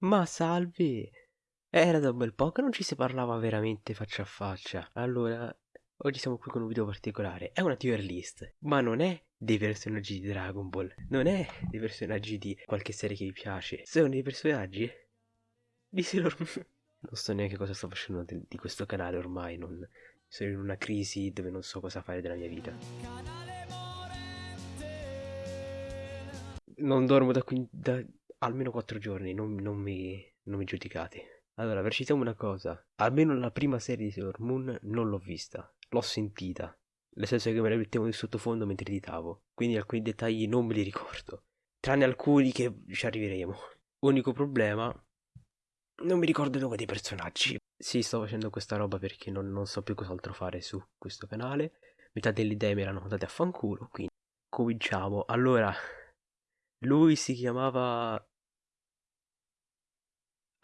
Ma salve! Era da un bel po' che non ci si parlava veramente faccia a faccia. Allora, oggi siamo qui con un video particolare. È una tier list, ma non è dei personaggi di Dragon Ball. Non è dei personaggi di qualche serie che vi piace. Sono dei personaggi di Sailor Moon. Non so neanche cosa sto facendo di questo canale ormai. Non... Sono in una crisi dove non so cosa fare della mia vita. Non dormo da, qui, da almeno 4 giorni, non, non, mi, non mi giudicate. Allora, precisiamo una cosa. Almeno la prima serie di Sailor Moon non l'ho vista. L'ho sentita. Nel senso che me la mettevo di sottofondo mentre editavo. Quindi alcuni dettagli non me li ricordo. Tranne alcuni che ci arriveremo. Unico problema. Non mi ricordo il nome dei personaggi. Sì, sto facendo questa roba perché non, non so più cos'altro fare su questo canale. Metà delle idee mi erano andate a fanculo. Quindi cominciamo. Allora, lui si chiamava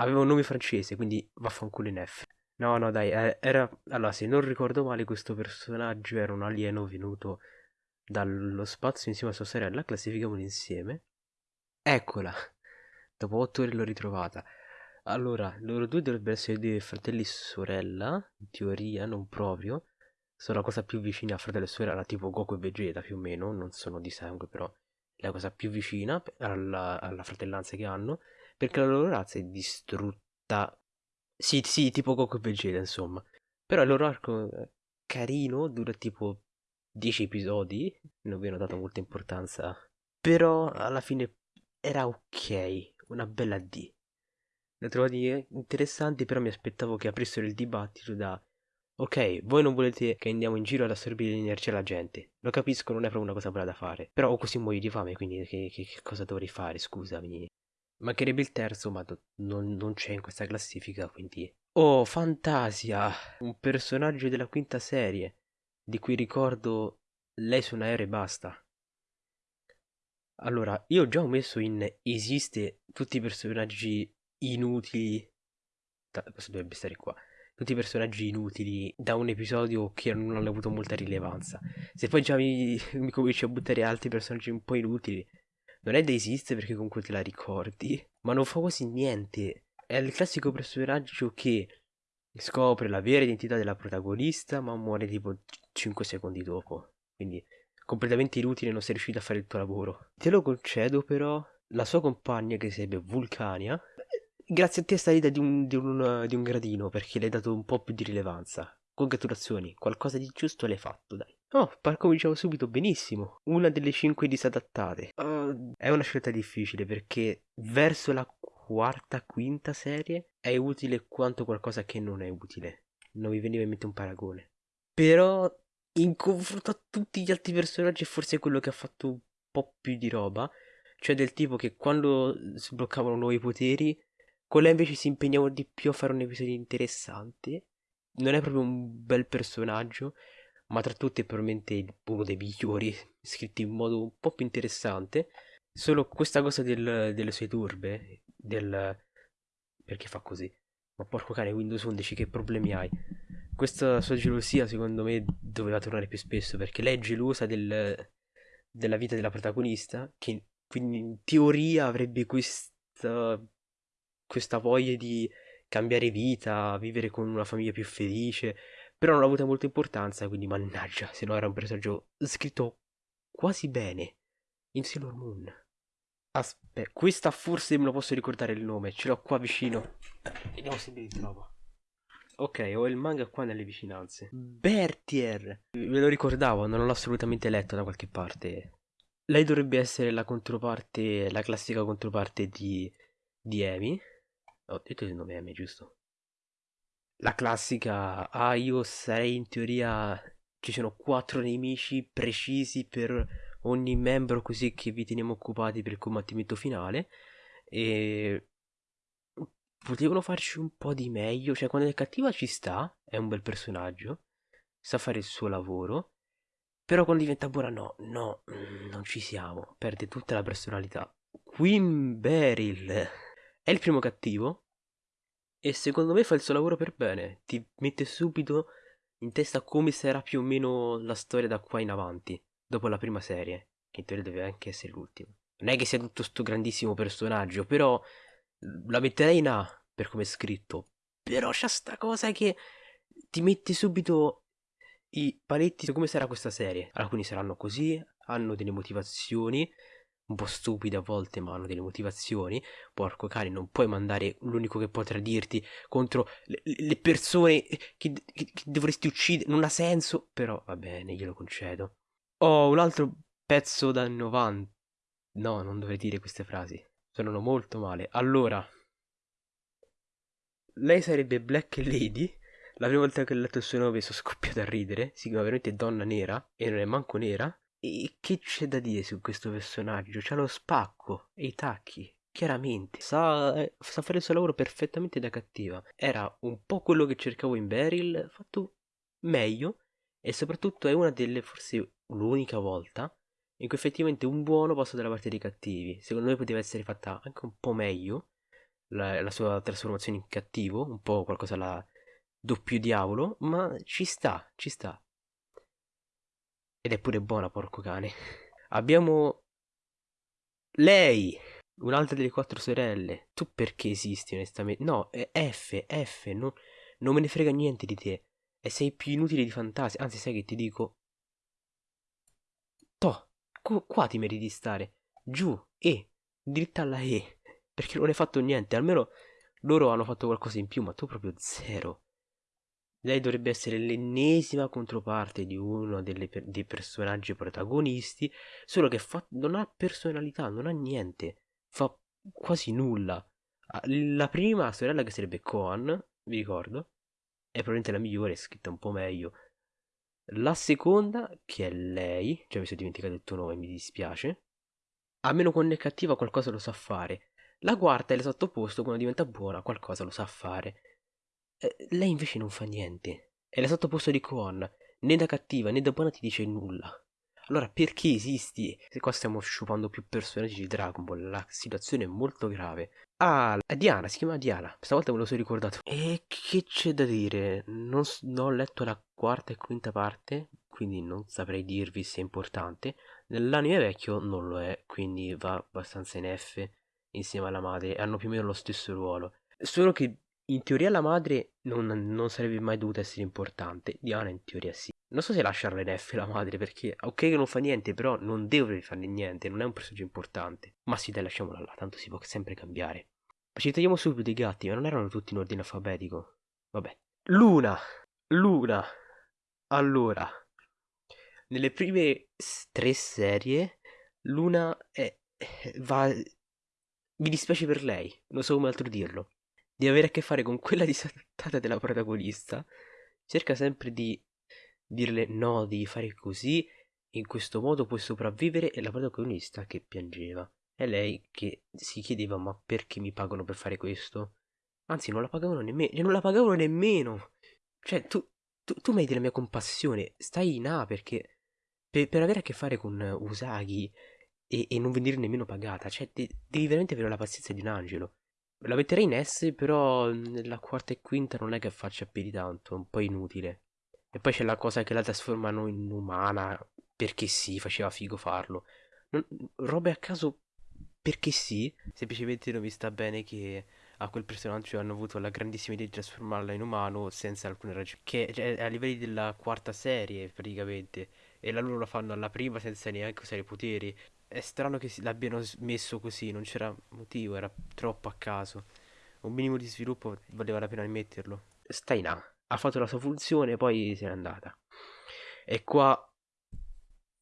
aveva un nome francese, quindi vaffanculo in F. No, no, dai, eh, era... Allora, se non ricordo male, questo personaggio era un alieno venuto dallo spazio insieme a sua sorella, classifichiamolo insieme. Eccola! Dopo otto ore l'ho ritrovata. Allora, loro due dovrebbero essere due fratelli e sorella, in teoria, non proprio. Sono la cosa più vicina a fratello e sorella, tipo Goku e Vegeta, più o meno, non sono di sangue, però la cosa più vicina alla, alla fratellanza che hanno. Perché la loro razza è distrutta. Sì, sì, tipo Goku e Vegeta, insomma. Però il loro arco è carino, dura tipo 10 episodi. Non vi hanno dato molta importanza. Però alla fine era ok. Una bella D. Le trovati interessanti, però mi aspettavo che aprissero il dibattito da Ok, voi non volete che andiamo in giro ad assorbire l'energia alla gente. Lo capisco, non è proprio una cosa bella da fare. Però ho così muoio di fame, quindi che, che, che cosa dovrei fare? Scusami. Mancherebbe il terzo, ma non, non c'è in questa classifica, quindi... Oh, Fantasia! Un personaggio della quinta serie, di cui ricordo lei su un aereo e basta. Allora, io ho già messo in esiste tutti i personaggi inutili... Questo dovrebbe stare qua. Tutti personaggi inutili da un episodio che non hanno avuto molta rilevanza. Se poi già mi, mi cominci a buttare altri personaggi un po' inutili, non è da esiste perché comunque te la ricordi, ma non fa quasi niente. È il classico personaggio che scopre la vera identità della protagonista, ma muore tipo 5 secondi dopo. Quindi completamente inutile, non sei riuscito a fare il tuo lavoro. Te lo concedo però, la sua compagna che sarebbe Vulcania, grazie a te è salita di un, di, un, di un gradino perché le hai dato un po' più di rilevanza. Congratulazioni, qualcosa di giusto l'hai fatto, dai. Oh, cominciamo subito benissimo. Una delle cinque disadattate. Uh, è una scelta difficile perché verso la quarta, quinta serie è utile quanto qualcosa che non è utile. Non mi veniva in mente un paragone. Però in confronto a tutti gli altri personaggi è forse quello che ha fatto un po' più di roba. Cioè del tipo che quando sbloccavano nuovi poteri, con lei invece si impegnava di più a fare un episodio interessante. Non è proprio un bel personaggio ma tra tutti è probabilmente uno dei migliori, scritti in modo un po' più interessante. Solo questa cosa del, delle sue turbe, del... perché fa così? Ma porco cane, Windows 11 che problemi hai? Questa sua gelosia secondo me doveva tornare più spesso perché lei è gelosa del, della vita della protagonista, che quindi in teoria avrebbe questa, questa voglia di cambiare vita, vivere con una famiglia più felice, però non ha avuto molta importanza, quindi mannaggia, se no era un personaggio scritto quasi bene in Sailor Moon. Aspetta, questa forse me lo posso ricordare il nome, ce l'ho qua vicino. Vediamo se mi ritrovo. Ok, ho il manga qua nelle vicinanze. Bertier! Ve lo ricordavo, non l'ho assolutamente letto da qualche parte. Lei dovrebbe essere la controparte, la classica controparte di, di Amy. Ho detto il nome Amy, giusto? la classica, ah io sarei in teoria, ci sono quattro nemici precisi per ogni membro così che vi teniamo occupati per il combattimento finale e potevano farci un po' di meglio, cioè quando è cattiva ci sta, è un bel personaggio, sa fare il suo lavoro, però quando diventa buona no, no, non ci siamo, perde tutta la personalità. Queen Beryl è il primo cattivo, e secondo me fa il suo lavoro per bene, ti mette subito in testa come sarà più o meno la storia da qua in avanti, dopo la prima serie, che in teoria deve anche essere l'ultima. Non è che sia tutto sto grandissimo personaggio, però la metterei in A per come è scritto, però c'è sta cosa che ti mette subito i paletti su come sarà questa serie. Alcuni saranno così, hanno delle motivazioni, un po' stupide a volte, ma hanno delle motivazioni. Porco cane, non puoi mandare l'unico che potrà dirti contro le, le persone che, che, che, dovresti uccidere. Non ha senso, però va bene, glielo concedo. Oh, un altro pezzo da 90. No, non dovrei dire queste frasi. Suonano molto male. Allora, lei sarebbe Black Lady. La prima volta che ho letto il suo nome sono scoppiato a ridere. Si chiama veramente Donna Nera e non è manco nera. E che c'è da dire su questo personaggio? C'ha lo spacco e i tacchi. Chiaramente, sa, eh, sa fare il suo lavoro perfettamente da cattiva. Era un po' quello che cercavo in Beryl, fatto meglio. E soprattutto è una delle, forse l'unica volta, in cui effettivamente un buono passa dalla parte dei cattivi. Secondo me poteva essere fatta anche un po' meglio la, la sua trasformazione in cattivo, un po' qualcosa alla doppio diavolo, ma ci sta, ci sta. Ed è pure buona, porco cane. Abbiamo lei, un'altra delle quattro sorelle. Tu perché esisti, onestamente? No, è F, F, no, non me ne frega niente di te. E sei più inutile di fantasia. Anzi, sai che ti dico? To, qua ti meriti di stare. Giù, E, dritta alla E perché non hai fatto niente. Almeno loro hanno fatto qualcosa in più, ma tu proprio zero. Lei dovrebbe essere l'ennesima controparte di uno delle, dei personaggi protagonisti, solo che fa, non ha personalità, non ha niente, fa quasi nulla. Ah, la prima sorella che sarebbe Koan, vi ricordo, è probabilmente la migliore, è scritta un po' meglio. La seconda, che è lei, già mi sono dimenticato il tuo nome, mi dispiace. Almeno quando è cattiva qualcosa lo sa fare. La quarta è l'esatto opposto, quando diventa buona qualcosa lo sa fare. Eh, lei invece non fa niente. È l'esatto opposto di Kwon. Né da cattiva né da buona ti dice nulla. Allora perché esisti? Se qua stiamo sciupando più personaggi di Dragon Ball, la situazione è molto grave. Ah, Diana, si chiama Diana. Stavolta me lo sono ricordato. E che c'è da dire? Non, non ho letto la quarta e quinta parte, quindi non saprei dirvi se è importante. Nell'anime vecchio non lo è, quindi va abbastanza in F insieme alla madre hanno più o meno lo stesso ruolo. Solo che in teoria la madre non, non sarebbe mai dovuta essere importante. Diana in teoria sì. Non so se lasciarla in F la madre perché ok che non fa niente, però non deve fare niente, non è un personaggio importante. Ma sì, dai, lasciamola là, tanto si può sempre cambiare. Ma ci togliamo subito i gatti, ma non erano tutti in ordine alfabetico. Vabbè. Luna! Luna! Allora, nelle prime tre serie, Luna è, va mi dispiace per lei, non so come altro dirlo. Di avere a che fare con quella disattata della protagonista, cerca sempre di dirle no, devi fare così, in questo modo puoi sopravvivere, e la protagonista che piangeva. È lei che si chiedeva ma perché mi pagano per fare questo? Anzi, non la pagavano nemmeno, cioè non la pagavano nemmeno. Cioè, tu, tu, tu hai della mia compassione, stai in A perché per, per avere a che fare con Usagi e, e non venire nemmeno pagata. Cioè, de- devi veramente avere la pazienza di un angelo. La metterei in S, però nella quarta e quinta non è che faccia più di tanto, è un po' inutile. E poi c'è la cosa che la trasformano in umana perché sì, faceva figo farlo. Non, robe a caso perché sì, semplicemente non mi sta bene che a quel personaggio hanno avuto la grandissima idea di trasformarla in umano senza alcune ragioni. Che è a livelli della quarta serie praticamente. E la loro la fanno alla prima senza neanche usare i poteri è strano che l'abbiano messo così, non c'era motivo, era troppo a caso. Un minimo di sviluppo valeva la pena metterlo. Sta in A, ha fatto la sua funzione, poi se n'è andata. E qua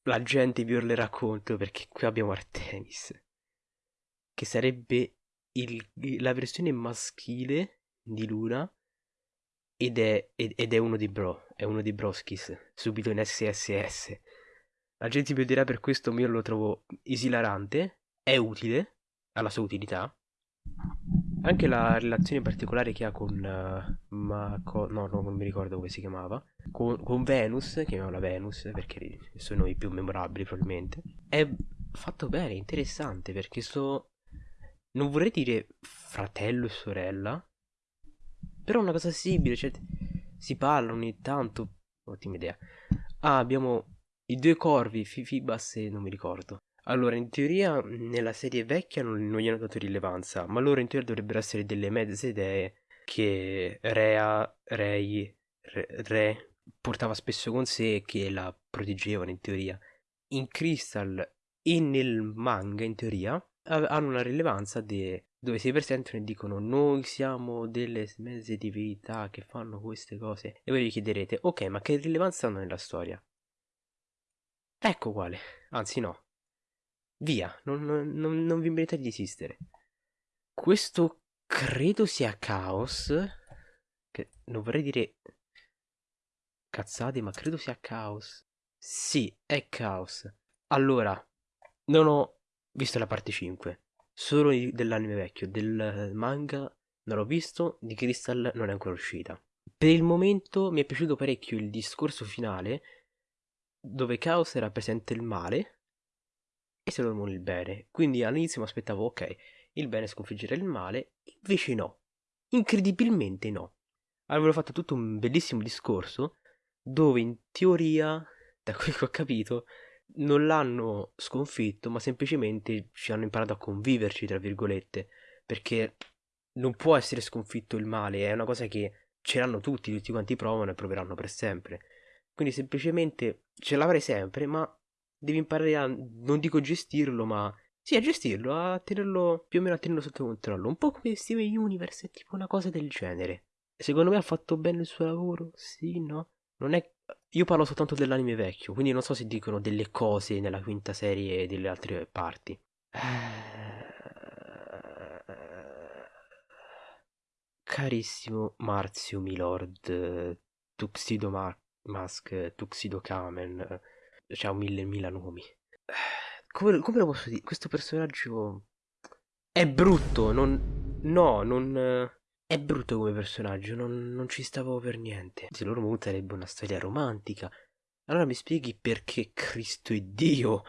la gente vi urlerà contro perché qui abbiamo Artemis, che sarebbe il, la versione maschile di Luna ed è, ed è uno di Bro, è uno di Broskis, subito in SSS. La gente mi dirà per questo, ma io lo trovo esilarante, è utile, ha la sua utilità. Anche la relazione particolare che ha con... Uh, ma no, no, non mi ricordo come si chiamava. Con, con Venus, chiamiamola Venus, perché sono i più memorabili probabilmente. È fatto bene, interessante, perché so... Non vorrei dire fratello e sorella, però è una cosa simile, cioè si parlano ogni tanto. Ottima idea. Ah, abbiamo i due corvi, Fifibas e non mi ricordo. Allora, in teoria nella serie vecchia non, non gli hanno dato rilevanza, ma loro in teoria dovrebbero essere delle mezze idee che Rea, Rei, Re, Re portava spesso con sé e che la proteggevano in teoria. In Crystal e nel manga, in teoria, hanno una rilevanza de, dove si presentano e dicono noi siamo delle mezze divinità che fanno queste cose. E voi vi chiederete, ok, ma che rilevanza hanno nella storia? Ecco quale, anzi no. Via, non, non, non vi meritate di esistere. Questo credo sia caos. Che non vorrei dire cazzate, ma credo sia caos. Sì, è caos. Allora, non ho visto la parte 5. Solo dell'anime vecchio, del manga non l'ho visto, di Crystal non è ancora uscita. Per il momento mi è piaciuto parecchio il discorso finale, dove Chaos rappresenta il male e Solomon il bene. Quindi all'inizio mi aspettavo, ok, il bene sconfiggere il male, invece no. Incredibilmente no. Avevano fatto tutto un bellissimo discorso dove in teoria, da quel che ho capito, non l'hanno sconfitto, ma semplicemente ci hanno imparato a conviverci, tra virgolette, perché non può essere sconfitto il male, è una cosa che ce l'hanno tutti, tutti quanti provano e proveranno per sempre. Quindi semplicemente ce l'avrai sempre, ma devi imparare a, non dico gestirlo, ma sì, a gestirlo, a tenerlo più o meno a tenerlo sotto controllo. Un po' come Steven Universe, è tipo una cosa del genere. Secondo me ha fatto bene il suo lavoro, sì, no? Non è io parlo soltanto dell'anime vecchio, quindi non so se dicono delle cose nella quinta serie e delle altre parti. Carissimo Marzio Milord, Tuxedo Mar- Mask, Tuxedo Kamen, c'ha un mille mila nomi. Come, come, lo posso dire? Questo personaggio è brutto, non... No, non... È brutto come personaggio, non, non ci stavo per niente. Se loro Moon sarebbe una storia romantica. Allora mi spieghi perché Cristo è Dio?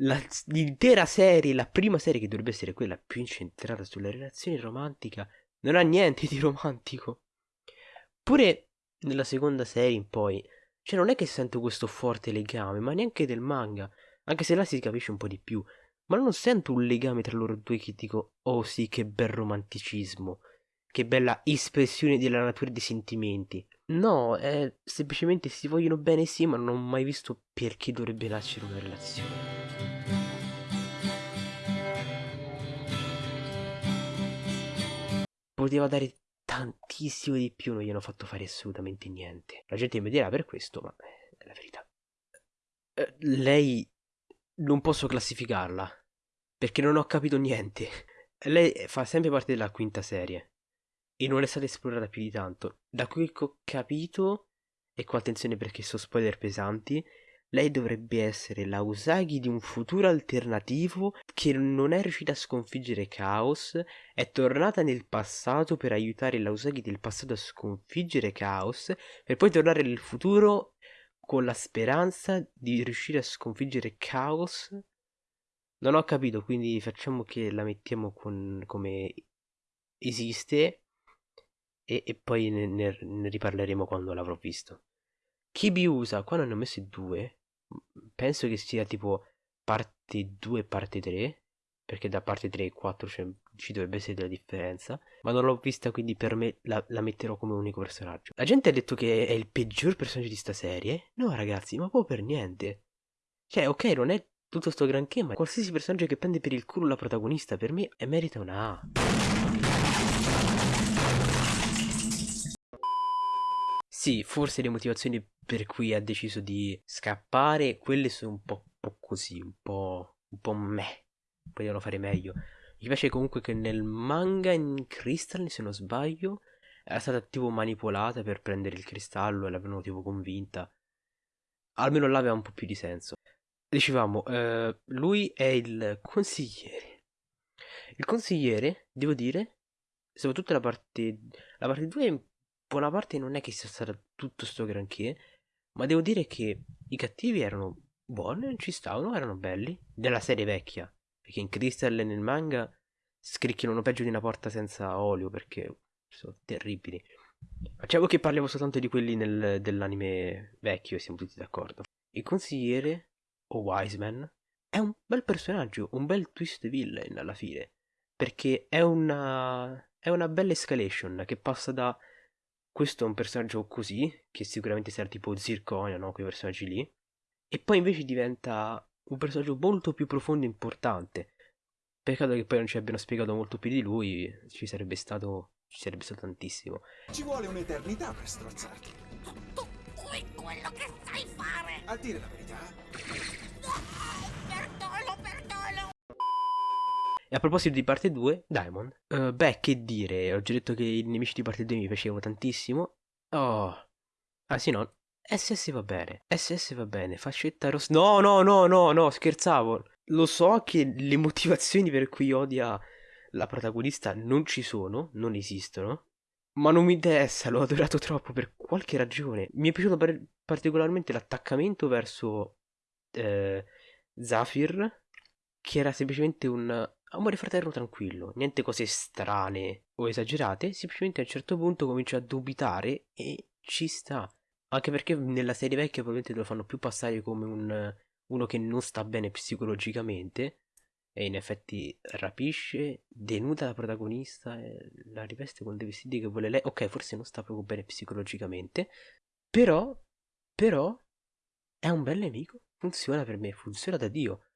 La, l'intera serie, la prima serie che dovrebbe essere quella più incentrata sulla relazione romantica, non ha niente di romantico. Pure nella seconda serie in poi, cioè non è che sento questo forte legame, ma neanche del manga, anche se là si capisce un po' di più, ma non sento un legame tra loro due che dico, oh sì, che bel romanticismo. Che bella espressione della natura dei sentimenti. No, è semplicemente si vogliono bene sì, ma non ho mai visto perché dovrebbe nascere una relazione. Poteva dare tantissimo di più, non gli hanno fatto fare assolutamente niente. La gente mi dirà per questo, ma è la verità. Eh, lei non posso classificarla perché non ho capito niente. Lei fa sempre parte della quinta serie e non è stata esplorata più di tanto. Da quel che ho capito, e qua attenzione perché sono spoiler pesanti, lei dovrebbe essere la Usagi di un futuro alternativo che non è riuscita a sconfiggere Chaos, è tornata nel passato per aiutare la Usagi del passato a sconfiggere Chaos, per poi tornare nel futuro con la speranza di riuscire a sconfiggere Chaos. Non ho capito, quindi facciamo che la mettiamo con, come esiste e, e poi ne, ne, ne, riparleremo quando l'avrò visto. Kibi usa, qua ne hanno messo due, penso che sia tipo parte 2 e parte 3, perché da parte 3 e 4 cioè, ci dovrebbe essere della differenza, ma non l'ho vista quindi per me la, la, metterò come unico personaggio. La gente ha detto che è il peggior personaggio di sta serie, no ragazzi, ma proprio per niente. Cioè, ok, non è tutto sto granché, ma qualsiasi personaggio che prende per il culo la protagonista per me merita una A. Sì, forse le motivazioni per cui ha deciso di scappare, quelle sono un po', po così, un po', un po' meh. Potevano fare meglio. Mi piace comunque che nel manga in Crystal, se non sbaglio, era stata tipo manipolata per prendere il cristallo e l'avevano tipo convinta. Almeno là aveva un po' più di senso. Dicevamo, eh, lui è il consigliere. Il consigliere, devo dire, soprattutto la parte... La parte 2 è buona parte non è che sia stato tutto sto granché, ma devo dire che i cattivi erano buoni, ci stavano, erano belli, della serie vecchia, perché in Crystal e nel manga scricchiano peggio di una porta senza olio, perché sono terribili. Facciamo che parliamo soltanto di quelli nel, dell'anime vecchio e siamo tutti d'accordo. Il consigliere, o Wiseman, è un bel personaggio, un bel twist villain alla fine. Perché è una, è una bella escalation che passa da questo è un personaggio così, che sicuramente sarà tipo Zirconia, no? Quei personaggi lì. E poi invece diventa un personaggio molto più profondo e importante. Peccato che poi non ci abbiano spiegato molto più di lui, ci sarebbe stato, ci sarebbe stato tantissimo. Ci vuole un'eternità per strozzarti. Tu qui quello che sai fare! A dire la verità, perdolo! E a proposito di parte 2, Diamond. Eh, beh, che dire, ho già detto che i nemici di parte 2 mi piacevano tantissimo. Oh. Ah sì, no. SS va bene. SS va bene. Fascetta rossa. No, no, no, no, no, scherzavo. Lo so che le motivazioni per cui odia la protagonista non ci sono, non esistono. Ma non mi interessa, l'ho adorato troppo per qualche ragione. Mi è piaciuto par- particolarmente l'attaccamento verso eh, Zafir, che era semplicemente un amore fraterno tranquillo, niente cose strane o esagerate, semplicemente a un certo punto comincia a dubitare e ci sta. Anche perché nella serie vecchia probabilmente lo fanno più passare come un, uno che non sta bene psicologicamente e in effetti rapisce, denuda la protagonista la riveste con dei vestiti che vuole lei. Ok, forse non sta proprio bene psicologicamente, però, però è un bel nemico, funziona per me, funziona da Dio,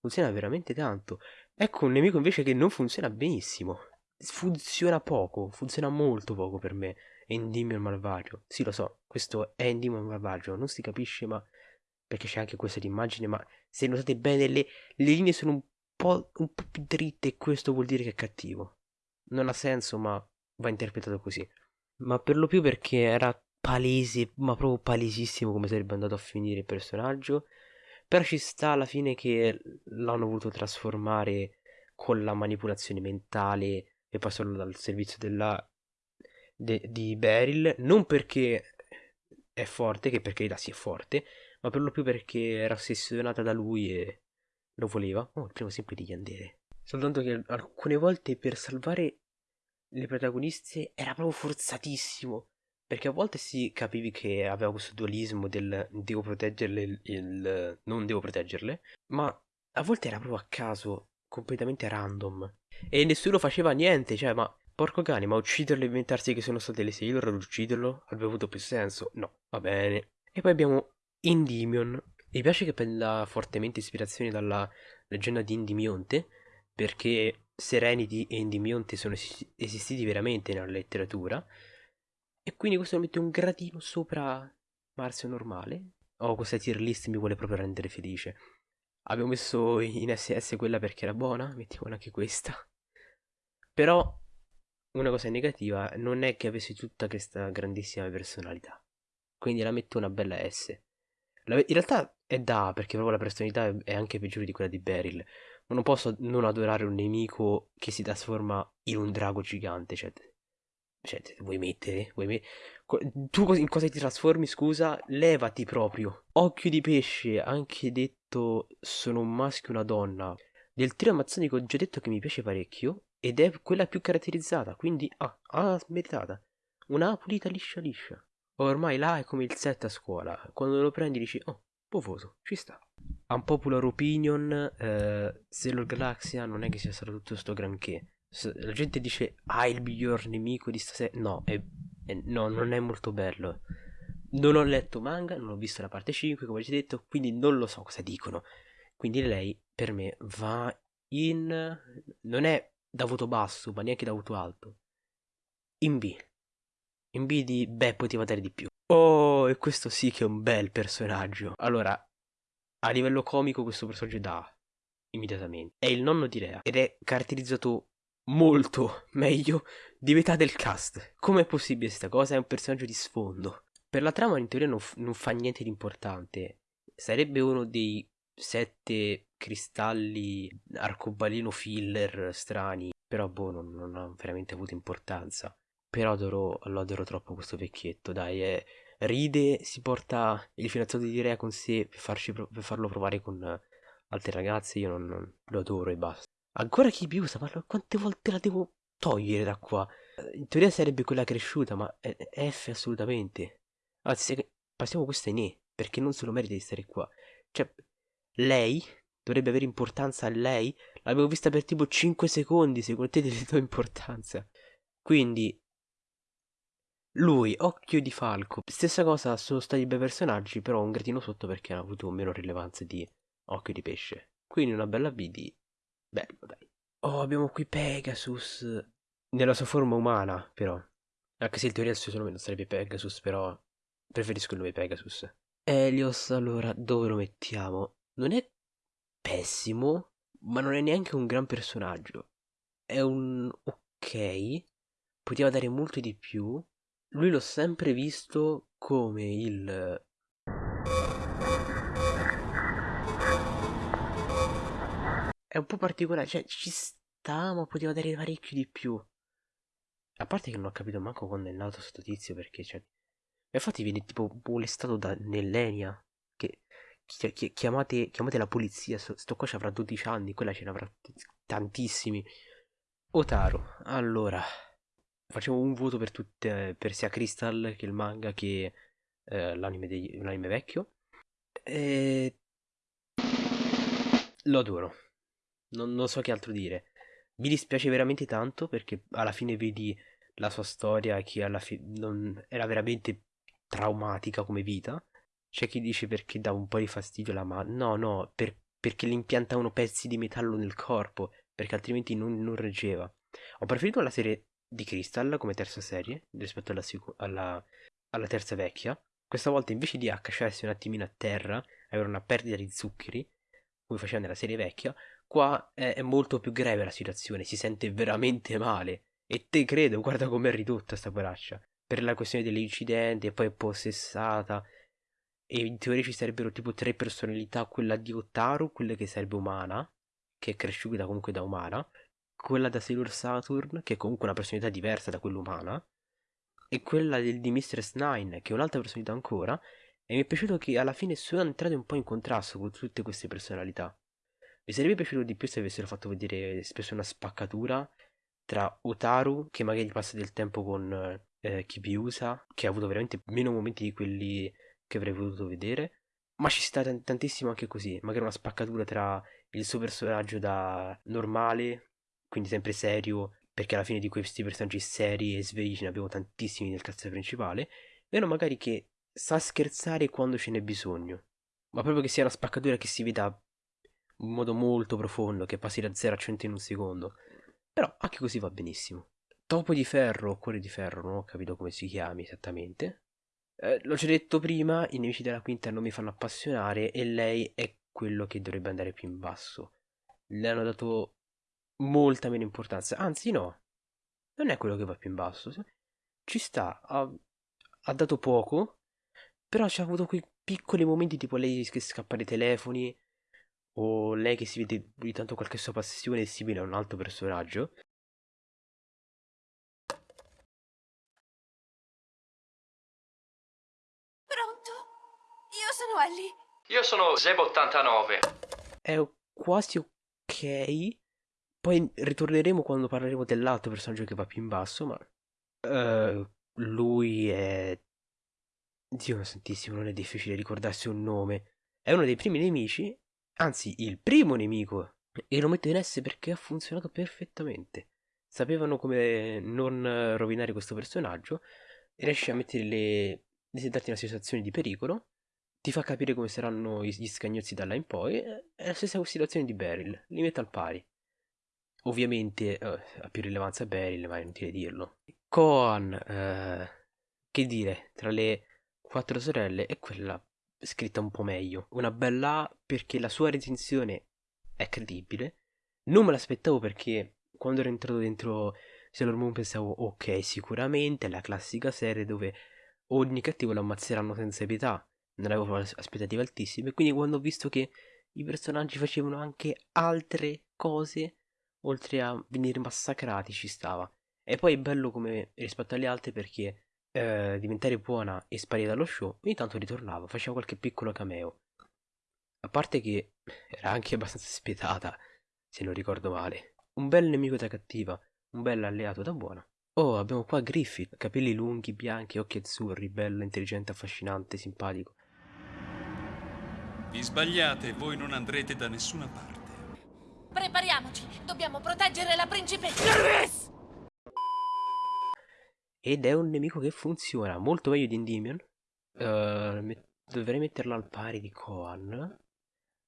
funziona veramente tanto. Ecco un nemico invece che non funziona benissimo, funziona poco, funziona molto poco per me. Endymion malvagio. Sì, lo so, questo è Endymion malvagio, non si capisce, ma perché c'è anche questa immagine, ma se notate bene le, le linee sono un po', un po' più dritte e questo vuol dire che è cattivo. Non ha senso, ma va interpretato così. Ma per lo più perché era palese, ma proprio palesissimo come sarebbe andato a finire il personaggio. Però ci sta alla fine che l'hanno voluto trasformare con la manipolazione mentale e passarlo dal servizio della, de, di Beryl. Non perché è forte, che per carità si è forte, ma per lo più perché era ossessionata da lui e lo voleva. Oh, il primo esempio di Yandere. Soltanto che alcune volte per salvare le protagoniste era proprio forzatissimo. Perché a volte si capivi che aveva questo dualismo del devo proteggerle, il, il non devo proteggerle, ma a volte era proprio a caso, completamente random. E nessuno faceva niente, cioè, ma porco cane, ma ucciderlo e inventarsi che sono state le Sailor ad ucciderlo avrebbe avuto più senso? No, va bene. E poi abbiamo Endymion. Mi piace che prenda fortemente ispirazione dalla leggenda di Endymionte, perché Serenity e Endymionte sono esistiti veramente nella letteratura e quindi questo mette un gradino sopra Marzio normale. Oh, questa tier list mi vuole proprio rendere felice. Abbiamo messo in SS quella perché era buona, mettiamo anche questa. Però una cosa negativa non è che avesse tutta questa grandissima personalità. Quindi la metto una bella S. in realtà è da, perché proprio la personalità è anche peggiore di quella di Beryl. Ma non posso non adorare un nemico che si trasforma in un drago gigante, cioè cioè, vuoi mettere? Vuoi met... Tu in cosa ti trasformi, scusa? Levati proprio. Occhio di pesce, anche detto sono un maschio e una donna. Del trio amazzonico ho già detto che mi piace parecchio. Ed è quella più caratterizzata, quindi ah, ah meritata. Una pulita liscia liscia. Ormai là è come il set a scuola. Quando lo prendi dici, oh, povoso, ci sta. Unpopular opinion, eh, Sailor Galaxia non è che sia stato tutto sto granché la gente dice ah il miglior nemico di stasera no, è, è, no non è molto bello. Non ho letto manga non ho visto la parte 5 come ho già detto quindi non lo so cosa dicono. Quindi lei per me va in non è da voto basso ma neanche da voto alto. In B. In B di beh poteva dare di più. Oh e questo sì che è un bel personaggio. Allora a livello comico questo personaggio dà immediatamente. È il nonno di Rea ed è caratterizzato molto meglio di metà del cast. Com'è possibile questa cosa? È un personaggio di sfondo. Per la trama in teoria non, non fa niente di importante. Sarebbe uno dei sette cristalli arcobaleno filler strani. Però boh, non, non ha veramente avuto importanza. Però adoro, lo adoro troppo questo vecchietto, dai, è, ride, si porta il fidanzato di Rea con sé per, farci, per farlo provare con altre ragazze, io non, non, lo adoro e basta. Ancora chi più usa? Ma quante volte la devo togliere da qua? In teoria sarebbe quella cresciuta, ma F assolutamente. Anzi, passiamo questa in E, perché non se lo merita di stare qua. Cioè, lei, dovrebbe avere importanza a lei? L'avevo vista per tipo 5 secondi, secondo te le do importanza? Quindi, lui, Occhio di Falco, stessa cosa, sono stati bei personaggi, però un gradino sotto perché hanno avuto meno rilevanza di Occhio di Pesce. Quindi una bella B di... bello, dai. Oh, abbiamo qui Pegasus, nella sua forma umana, però. Anche se in teoria il suo nome non sarebbe Pegasus, però preferisco il nome Pegasus. Helios, allora, dove lo mettiamo? Non è pessimo, ma non è neanche un gran personaggio. È un ok, poteva dare molto di più. Lui l'ho sempre visto come il è un po' particolare, cioè ci sta, ma poteva dare parecchio di più. A parte che non ho capito manco quando è nato sto tizio, perché cioè... Infatti viene tipo molestato da Nellenia, che chi- chi- chiamate, chiamate la polizia, sto, sto qua ci avrà 12 anni, quella ce ne avrà tantissimi. Otaro, allora, facciamo un voto per tutte, per sia Crystal che il manga che eh, l'anime, degli- l'anime vecchio. E... Lo adoro, non, non so che altro dire. Mi dispiace veramente tanto perché alla fine vedi la sua storia che alla fine era veramente traumatica come vita. C'è chi dice perché dà un po' di fastidio alla mano. No, no, per, perché le impiantavano pezzi di metallo nel corpo, perché altrimenti non, non reggeva. Ho preferito la serie di Crystal come terza serie rispetto alla, alla, alla terza vecchia. Questa volta invece di accasciarsi un attimino a terra, avere una perdita di zuccheri, come faceva nella serie vecchia, Qua è, è molto più grave la situazione, si sente veramente male. E te credo, guarda com'è ridotta sta poraccia. Per la questione dell'incidente, poi è possessata. E in teoria ci sarebbero tipo tre personalità, quella di Otaru, quella che sarebbe umana, che è cresciuta comunque da umana, quella da Sailor Saturn, che è comunque una personalità diversa da quella umana, e quella del, di Mistress Nine, che è un'altra personalità ancora, e mi è piaciuto che alla fine sono entrate un po' in contrasto con tutte queste personalità. Mi sarebbe piaciuto di più se avessero fatto vedere spesso una spaccatura tra Otaru, che magari passa del tempo con eh, Kibiusa, che ha avuto veramente meno momenti di quelli che avrei voluto vedere. Ma ci sta t- tantissimo anche così, magari una spaccatura tra il suo personaggio da normale, quindi sempre serio, perché alla fine di questi personaggi seri e svegli ce ne abbiamo tantissimi nel cazzo principale, e uno magari che sa scherzare quando ce n'è bisogno, ma proprio che sia una spaccatura che si veda in modo molto profondo che passi da 0 a 100 in un secondo. Però anche così va benissimo. Topo di ferro o cuore di ferro, non ho capito come si chiami esattamente. Eh, l'ho già detto prima, i nemici della quinta non mi fanno appassionare e lei è quello che dovrebbe andare più in basso. Le hanno dato molta meno importanza, anzi no, non è quello che va più in basso. Ci sta, ha, ha dato poco, però ci ha avuto quei piccoli momenti tipo lei che scappa dai telefoni, o lei che si vede di tanto qualche sua passione simile a un altro personaggio. Pronto? Io sono Ellie. Io sono Zeb89. È quasi ok. Poi ritorneremo quando parleremo dell'altro personaggio che va più in basso, ma... Uh, lui è... Dio santissimo, non è difficile ricordarsi un nome. È uno dei primi nemici anzi il primo nemico, e lo metto in S perché ha funzionato perfettamente. Sapevano come non rovinare questo personaggio, e riesci a mettere le... darti in una situazione di pericolo, ti fa capire come saranno gli scagnozzi da là in poi, è la stessa situazione di Beryl, li metto al pari. Ovviamente eh, ha più rilevanza Beryl, ma è inutile dirlo. Koan, eh, che dire, tra le quattro sorelle è quella scritta un po' meglio. Una bella A perché la sua recensione è credibile. Non me l'aspettavo perché quando ero entrato dentro Sailor Moon pensavo ok, sicuramente è la classica serie dove ogni cattivo lo ammazzeranno senza pietà. Non avevo aspettative altissime, quindi quando ho visto che i personaggi facevano anche altre cose oltre a venire massacrati ci stava. E poi è bello come rispetto alle altre perché eh, diventare buona e sparire dallo show, ogni tanto ritornava, faceva qualche piccolo cameo. A parte che era anche abbastanza spietata, se non ricordo male. Un bel nemico da cattiva, un bel alleato da buona. Oh, abbiamo qua Griffith, capelli lunghi, bianchi, occhi azzurri, bello, intelligente, affascinante, simpatico. Vi sbagliate, voi non andrete da nessuna parte. Prepariamoci. Dobbiamo proteggere la principessa. Nervis! Ed è un nemico che funziona molto meglio di Endymion. Uh, met- dovrei metterlo al pari di Koan.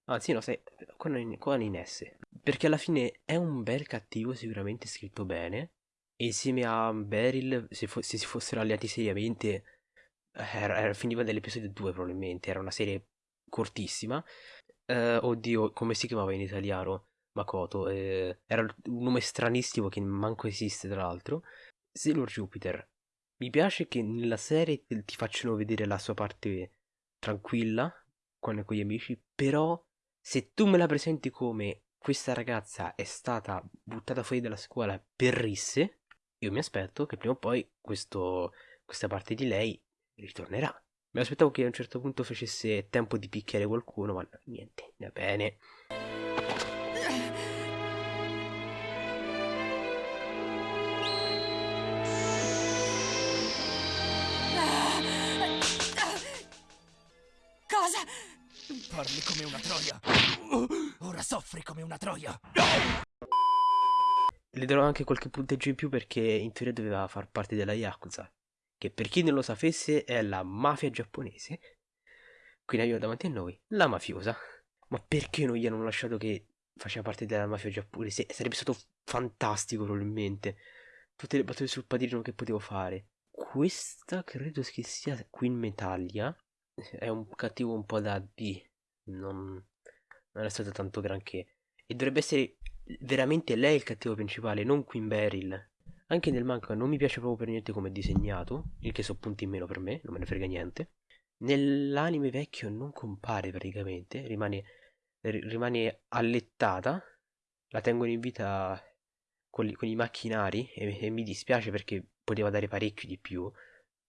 Anzi, no, sai, Koan, in S. Perché alla fine è un bel cattivo, sicuramente scritto bene. E insieme a Beryl, se, se si fossero alleati seriamente, era, era, finiva nell'episodio 2 probabilmente. Era una serie cortissima. Uh, oddio, come si chiamava in italiano? Makoto. Eh, era un nome stranissimo che manco esiste, tra l'altro. Sailor Jupiter. Mi piace che nella serie ti facciano vedere la sua parte tranquilla con, con gli amici, però se tu me la presenti come questa ragazza è stata buttata fuori dalla scuola per risse, io mi aspetto che prima o poi questo, questa parte di lei ritornerà. Mi aspettavo che a un certo punto facesse tempo di picchiare qualcuno, ma niente, va bene. Parli come una troia. Ora soffri come una troia. Le darò anche qualche punteggio in più perché in teoria doveva far parte della Yakuza, che per chi non lo sapesse è la mafia giapponese. Quindi abbiamo davanti a noi la mafiosa. Ma perché non gli hanno lasciato che faceva parte della mafia giapponese? Sarebbe stato fantastico probabilmente. Tutte le battute sul padrino che potevo fare. Questa credo che sia Queen Metallia. È un cattivo un po' da B. Non, non è stato tanto granché. E dovrebbe essere veramente lei il cattivo principale, non Queen Beryl. Anche nel manga non mi piace proprio per niente come è disegnato, il che so punti in meno per me, non me ne frega niente. Nell'anime vecchio non compare praticamente, rimane, rimane allettata, la tengono in vita con, con i macchinari e, e, mi dispiace perché poteva dare parecchio di più.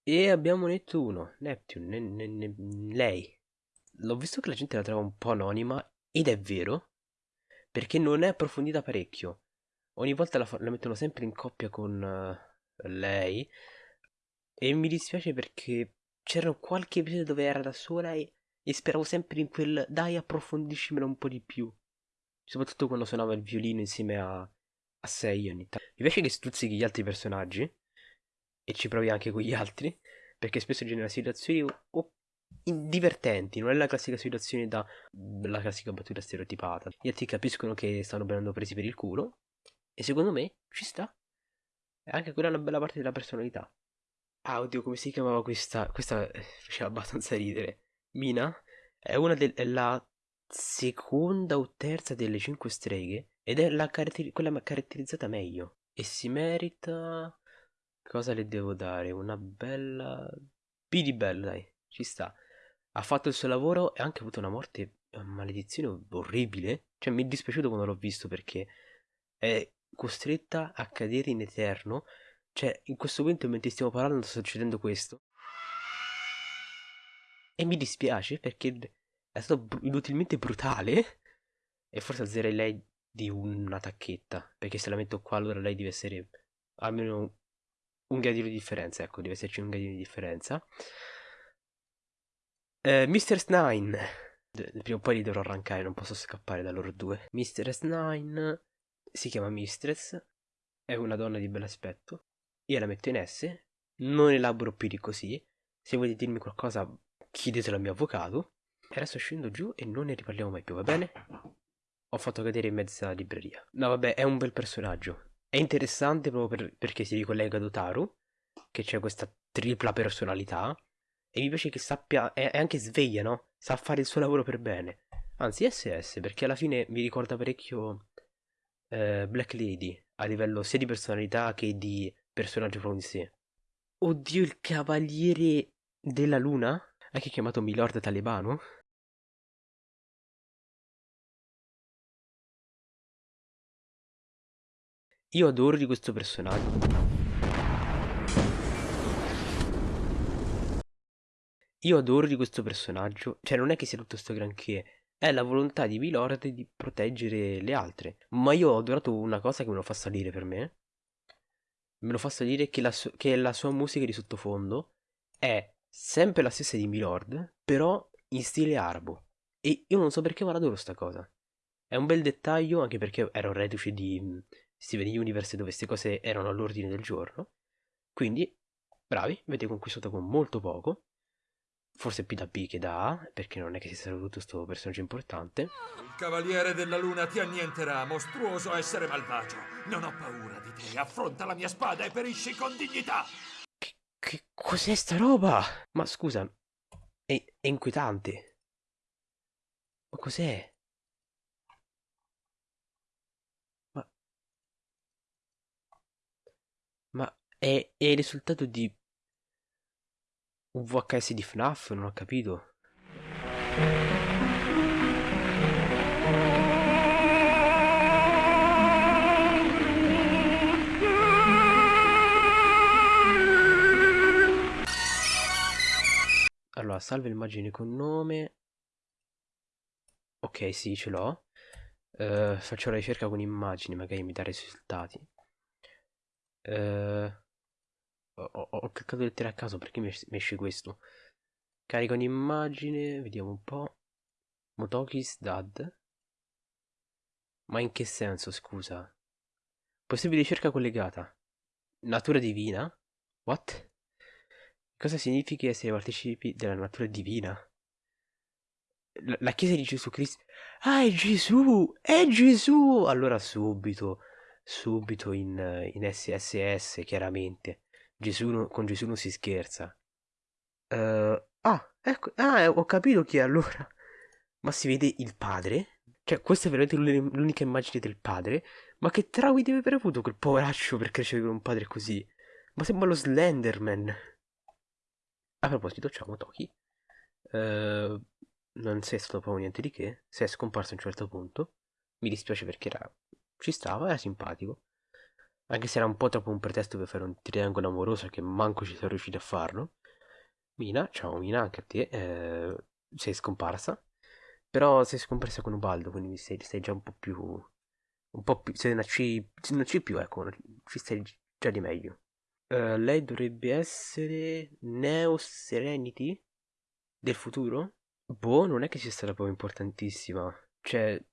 E abbiamo Nettuno, Neptune, ne, ne, ne, lei. L'ho visto che la gente la trova un po' anonima ed è vero, perché non è approfondita parecchio. Ogni volta la, la mettono sempre in coppia con uh, lei e mi dispiace perché c'era qualche episodio dove era da sola e, e speravo sempre in quel dai approfondiscimelo un po' di più. Soprattutto quando suonava il violino insieme a, a Sei. Mi piace che stuzzichi gli altri personaggi e ci provi anche con gli altri perché spesso genera situazioni o divertenti, non è la classica situazione da la classica battuta stereotipata. Gli altri capiscono che stanno venendo presi per il culo e secondo me ci sta. E anche quella è una bella parte della personalità. Ah, oddio, come si chiamava questa? Questa faceva abbastanza ridere. Mina è una della seconda o terza delle cinque streghe ed è la caratter- quella caratterizzata meglio e si merita cosa le devo dare? Una bella B di bello, dai, ci sta. Ha fatto il suo lavoro e ha anche avuto una morte una maledizione orribile. Cioè mi è dispiaciuto quando l'ho visto perché è costretta a cadere in eterno. Cioè, in questo momento mentre stiamo parlando sta succedendo questo. E mi dispiace perché è stato br- inutilmente brutale. E forse alzerei lei di una tacchetta. Perché se la metto qua allora lei deve essere almeno un gradino di differenza. Ecco, deve esserci un gradino di differenza. Eh, Mr. Snine. Prima o poi li dovrò arrancare, non posso scappare da loro due. Mr. Snine si chiama Mistress. È una donna di bell'aspetto. Io la metto in S. Non elaboro più di così. Se volete dirmi qualcosa, chiedetelo al mio avvocato. E adesso scendo giù e non ne riparliamo mai più, va bene? Ho fatto cadere in mezza libreria. No, vabbè, è un bel personaggio. È interessante proprio per, perché si ricollega ad Otaru, che c'è questa tripla personalità. E mi piace che sappia, è, è anche sveglia, no? Sa fare il suo lavoro per bene. Anzi, SS, perché alla fine mi ricorda parecchio eh, Black Lady, a livello sia di personalità che di personaggio proprio in sé. Oddio, il cavaliere della luna? Anche chiamato Milord Talebano? Io adoro di questo personaggio. Io adoro di questo personaggio, cioè non è che sia tutto sto granché, è la volontà di Milord di proteggere le altre. Ma io ho adorato una cosa che me lo fa salire per me. Me lo fa salire che la, su- che la sua musica di sottofondo è sempre la stessa di Milord, però in stile arabo. E io non so perché ma adoro sta cosa. È un bel dettaglio anche perché ero reduce di mm, Steven Universe dove queste cose erano all'ordine del giorno. Quindi, bravi, avete conquistato con molto poco. Forse più da B che da A, perché non è che si sia avuto questo personaggio importante. Il Cavaliere della Luna ti annienterà, mostruoso essere malvagio. Non ho paura di te. Affronta la mia spada e perisci con dignità. Che, che cos'è sta roba? Ma scusa, è, è inquietante. Ma cos'è? Ma... Ma è, è il risultato di un VHS di FNAF? Non ho capito. Allora, salva immagine con nome. Ok, sì, ce l'ho. Eh, faccio la ricerca con immagini, magari mi dà risultati. Eh, ho, ho- cliccato lettere a caso perché mi es- mi esce questo. Carico un'immagine, vediamo un po'. Motoki's Dad. Ma in che senso, scusa? Possibile ricerca collegata. Natura divina? What? Cosa significa essere partecipi della natura divina? La, la chiesa di Gesù Cristo. Ah, è Gesù! È Gesù! Allora subito, subito in, in SSS, chiaramente. Gesù con Gesù non si scherza. Eh, ah, ecco, ah, ho capito chi è allora. Ma si vede il padre? Cioè, questa è veramente l'uni- l'unica immagine del padre? Ma che traumi deve aver avuto quel poveraccio per crescere con un padre così? Ma sembra lo Slenderman. A proposito, ciao Motoki. Eh, non sei stato proprio niente di che. Sei scomparso a un certo punto. Mi dispiace perché era... ci stava, era simpatico. Anche se era un po' troppo un pretesto per fare un triangolo amoroso che manco ci sono riusciti a farlo. Mina, ciao Mina, anche a te. eh, sei scomparsa. Però sei scomparsa con Ubaldo, quindi sei, sei già un po' più... Un po' più... Sei una C... Una C più, ecco, ci stai già di meglio. Eh, lei dovrebbe essere Neo Serenity del futuro? Boh, non è che sia stata proprio importantissima. Cioè,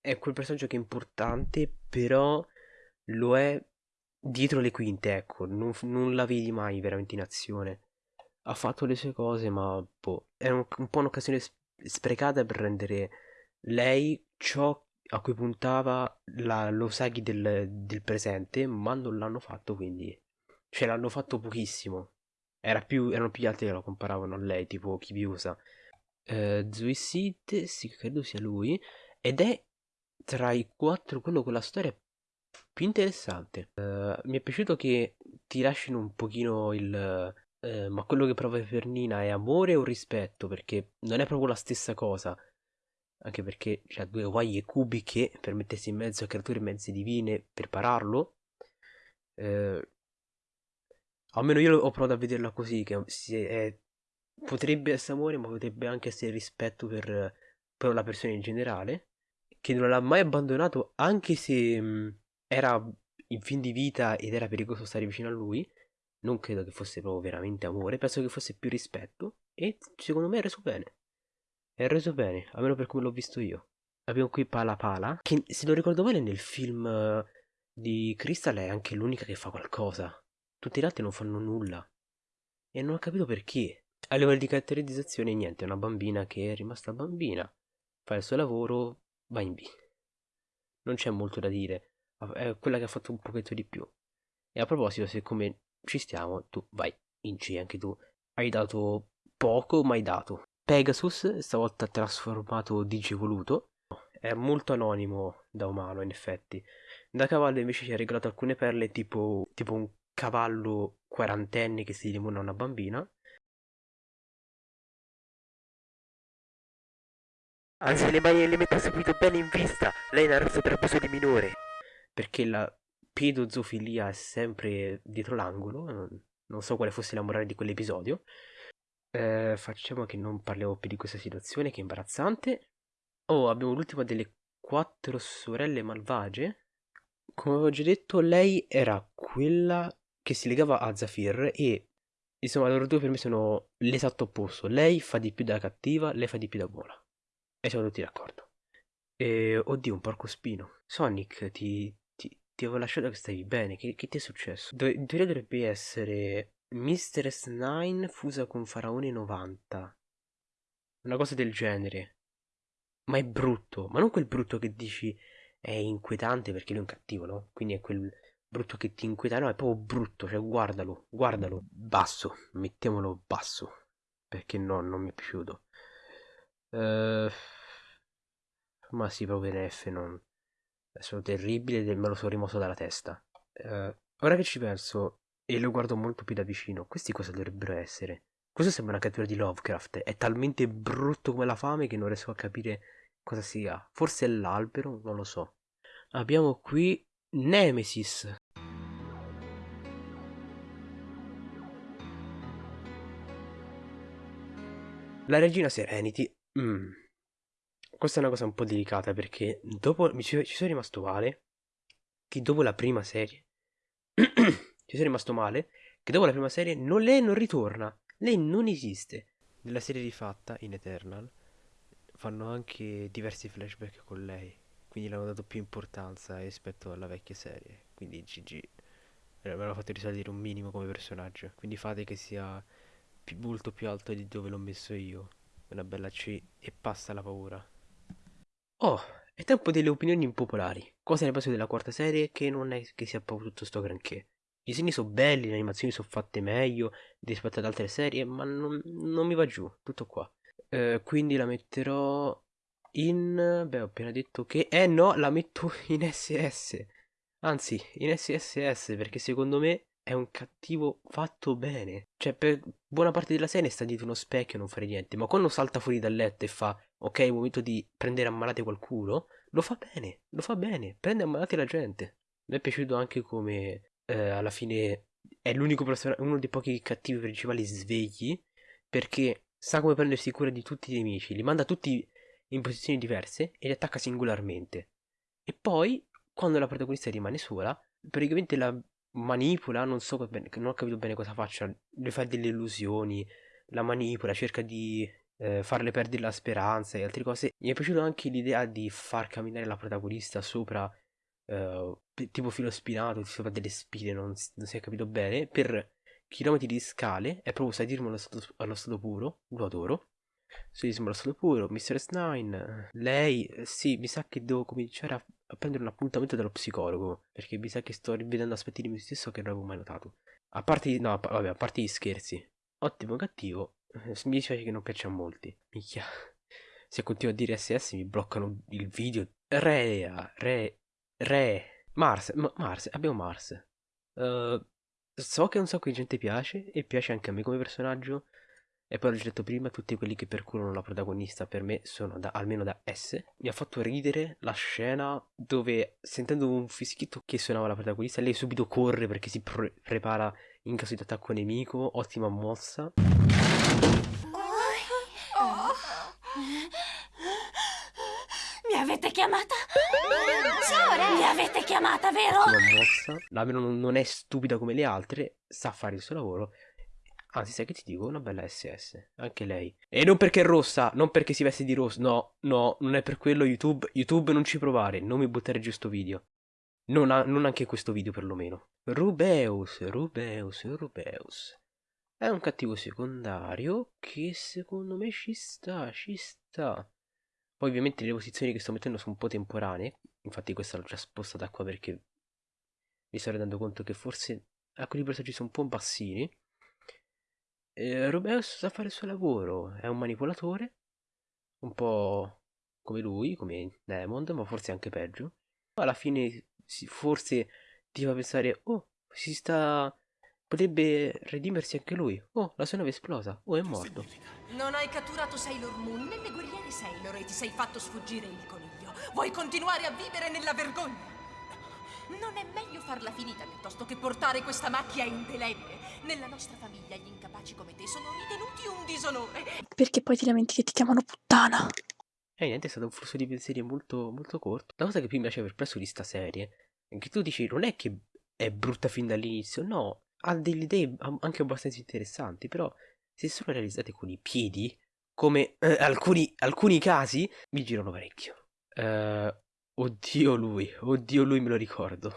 è quel personaggio che è importante, però lo è dietro le quinte, ecco. Non, non la vedi mai veramente in azione. Ha fatto le sue cose, ma boh, è un, un po' un'occasione sprecata per rendere lei ciò a cui puntava la, l'Osagi del, del presente, ma non l'hanno fatto, quindi... Cioè, l'hanno fatto pochissimo. Era più, erano più gli altri che lo comparavano a lei, tipo Kibiusa. Eh, Zuisid, sì, credo sia lui. Ed è tra i quattro quello con la storia più interessante. Eh, mi è piaciuto che ti lasciano un pochino il... eh, ma quello che prova per Nina è amore o rispetto? Perché non è proprio la stessa cosa. Anche perché c'ha due guai e cubi che per mettersi in mezzo a creature mezze divine per pararlo. Eh, almeno io ho provato a vederla così, che è- potrebbe essere amore, ma potrebbe anche essere rispetto per, per la persona in generale, che non l'ha mai abbandonato, anche se mh, era in fin di vita ed era pericoloso stare vicino a lui. Non credo che fosse proprio veramente amore, penso che fosse più rispetto, e secondo me è reso bene. È reso bene, almeno per come l'ho visto io. Abbiamo qui Pala Pala, che se non ricordo bene nel film eh, di Crystal è anche l'unica che fa qualcosa. Tutti gli altri non fanno nulla. E non ho capito perché. A livello di caratterizzazione, niente, è una bambina che è rimasta bambina, fa il suo lavoro, va in B. Non c'è molto da dire, è quella che ha fatto un pochetto di più. E a proposito, siccome ci stiamo, tu vai in C anche tu. Hai dato poco, ma hai dato. Pegasus, stavolta trasformato digivoluto, è molto anonimo da umano in effetti. Da cavallo invece ci ha regalato alcune perle tipo, tipo un cavallo quarantenne che si limona a una bambina. Anzi, le mani le metta subito bene in vista. Lei arresto per abuso di minore. Perché la pedozofilia è sempre dietro l'angolo. Non, non so quale fosse la morale di quell'episodio. Eh, facciamo che non parliamo più di questa situazione che è imbarazzante. Oh, abbiamo l'ultima delle quattro sorelle malvagie. Come avevo già detto, lei era quella che si legava a Zafir e insomma loro due per me sono l'esatto opposto. Lei fa di più da cattiva, lei fa di più da buona. E siamo tutti d'accordo. E, oddio, un porco spino. Sonic, ti, ti, avevo lasciato che stavi bene. Che, che ti è successo? Dove, in teoria dovrebbe essere Mr. S9 fusa con Faraone 90. Una cosa del genere. Ma è brutto. Ma non quel brutto che dici è inquietante perché lui è un cattivo, no? Quindi è quel brutto che ti inquieta. No, è proprio brutto. Cioè, guardalo, guardalo. Basso. Mettiamolo basso. Perché no, non mi piaciuto. Uh, ma sì, proprio NF non... È solo terribile e me lo sono rimosso dalla testa. Uh, ora che ci penso, e lo guardo molto più da vicino, questi cosa dovrebbero essere? Questo sembra una cattura di Lovecraft. È talmente brutto come la fame che non riesco a capire cosa sia. Forse è l'albero, non lo so. Abbiamo qui Nemesis. La regina Serenity. Mm. Questa è una cosa un po' delicata perché dopo mi ci, ci sono rimasto male. Che dopo la prima serie. ci sono rimasto male. Che dopo la prima serie non, lei non ritorna. Lei non esiste. Nella serie rifatta, in Eternal, fanno anche diversi flashback con lei. Quindi le hanno dato più importanza rispetto alla vecchia serie. Quindi GG. Me l'hanno fatto risalire un minimo come personaggio. Quindi fate che sia più, molto più alto di dove l'ho messo io. Una bella C e passa la paura. Oh, è tempo delle opinioni impopolari. Cosa ne penso della quarta serie? Che non è che sia proprio tutto sto granché. I disegni sono belli, le animazioni sono fatte meglio rispetto ad altre serie, ma non, non mi va giù, tutto qua. Eh, quindi la metterò in... Beh, ho appena detto che... Eh no, la metto in SS. Anzi, in SSS, perché secondo me è un cattivo fatto bene. Cioè, per buona parte della serie sta dietro uno specchio e non fare niente. Ma quando salta fuori dal letto e fa, ok, è il momento di prendere a qualcuno, lo fa bene, lo fa bene, prende a la gente. Mi è piaciuto anche come eh, alla fine è l'unico personaggio, uno dei pochi cattivi principali svegli, perché sa come prendersi cura di tutti i nemici, li manda tutti in posizioni diverse e li attacca singolarmente. E poi, quando la protagonista rimane sola, praticamente la manipola, non so bene, non ho capito bene cosa faccia, le fa delle illusioni, la manipola, cerca di eh, farle perdere la speranza e altre cose. Mi è piaciuta anche l'idea di far camminare la protagonista sopra, eh, tipo filo spinato, sopra delle spine, non, non si è capito bene, per chilometri di scale, è proprio sadismo allo stato, allo stato puro, lo adoro. Sadismo allo stato puro, Mr. S9, lei, sì, mi sa che devo cominciare a a prendere un appuntamento dallo psicologo, perché mi sa che sto rivedendo aspetti di me stesso che non avevo mai notato. A parte, no, vabbè, a parte gli scherzi. Ottimo cattivo, mi dispiace che non piaccia a molti. Micchia. Se continuo a dire SS mi bloccano il video. Rea, re, re. Mars, M- Mars, abbiamo Mars. Uh, so che un sacco di gente piace e piace anche a me come personaggio. E poi l'ho detto prima, tutti quelli che percorrono la protagonista per me sono da, almeno da S. Mi ha fatto ridere la scena dove sentendo un fischietto che suonava la protagonista, lei subito corre perché si pre- prepara in caso di attacco nemico. Ottima mossa. Mi avete chiamata? Ciao, Mi avete chiamata, vero? Ottima mossa. La non, non è stupida come le altre, sa fare il suo lavoro Anzi, sai che ti dico? Una bella SS. Anche lei. E non perché è rossa, non perché si veste di rosso. No, no, non è per quello YouTube. YouTube non ci provare, non mi buttare giù sto video. Non, a, non anche questo video perlomeno. Rubeus, Rubeus, Rubeus. È un cattivo secondario che secondo me ci sta, ci sta. Poi ovviamente le posizioni che sto mettendo sono un po' temporanee. Infatti questa l'ho già spostata qua perché mi sto rendendo conto che forse alcuni personaggi sono un po' bassini. Eh, Rubeus sa fare il suo lavoro, è un manipolatore, un po' come lui, come Diamond, ma forse anche peggio. Alla fine forse ti fa pensare, oh, si sta... potrebbe redimersi anche lui. Oh, la sua nave è esplosa, oh, è morto. Non hai catturato Sailor Moon né le guerriere Sailor e ti sei fatto sfuggire il coniglio. Vuoi continuare a vivere nella vergogna? Non è meglio farla finita piuttosto che portare questa macchia indelebile. Nella nostra famiglia gli incapaci come te sono ritenuti un disonore. Perché poi ti lamenti che ti chiamano puttana. E eh, niente, è stato un flusso di pensieri molto, molto corto. La cosa che più mi piace per presso di sta serie è che tu dici non è che è brutta fin dall'inizio, no, ha delle idee anche abbastanza interessanti, però se sono realizzate con i piedi, come eh, alcuni, alcuni casi mi girano parecchio. Eh, oddio lui, oddio lui me lo ricordo.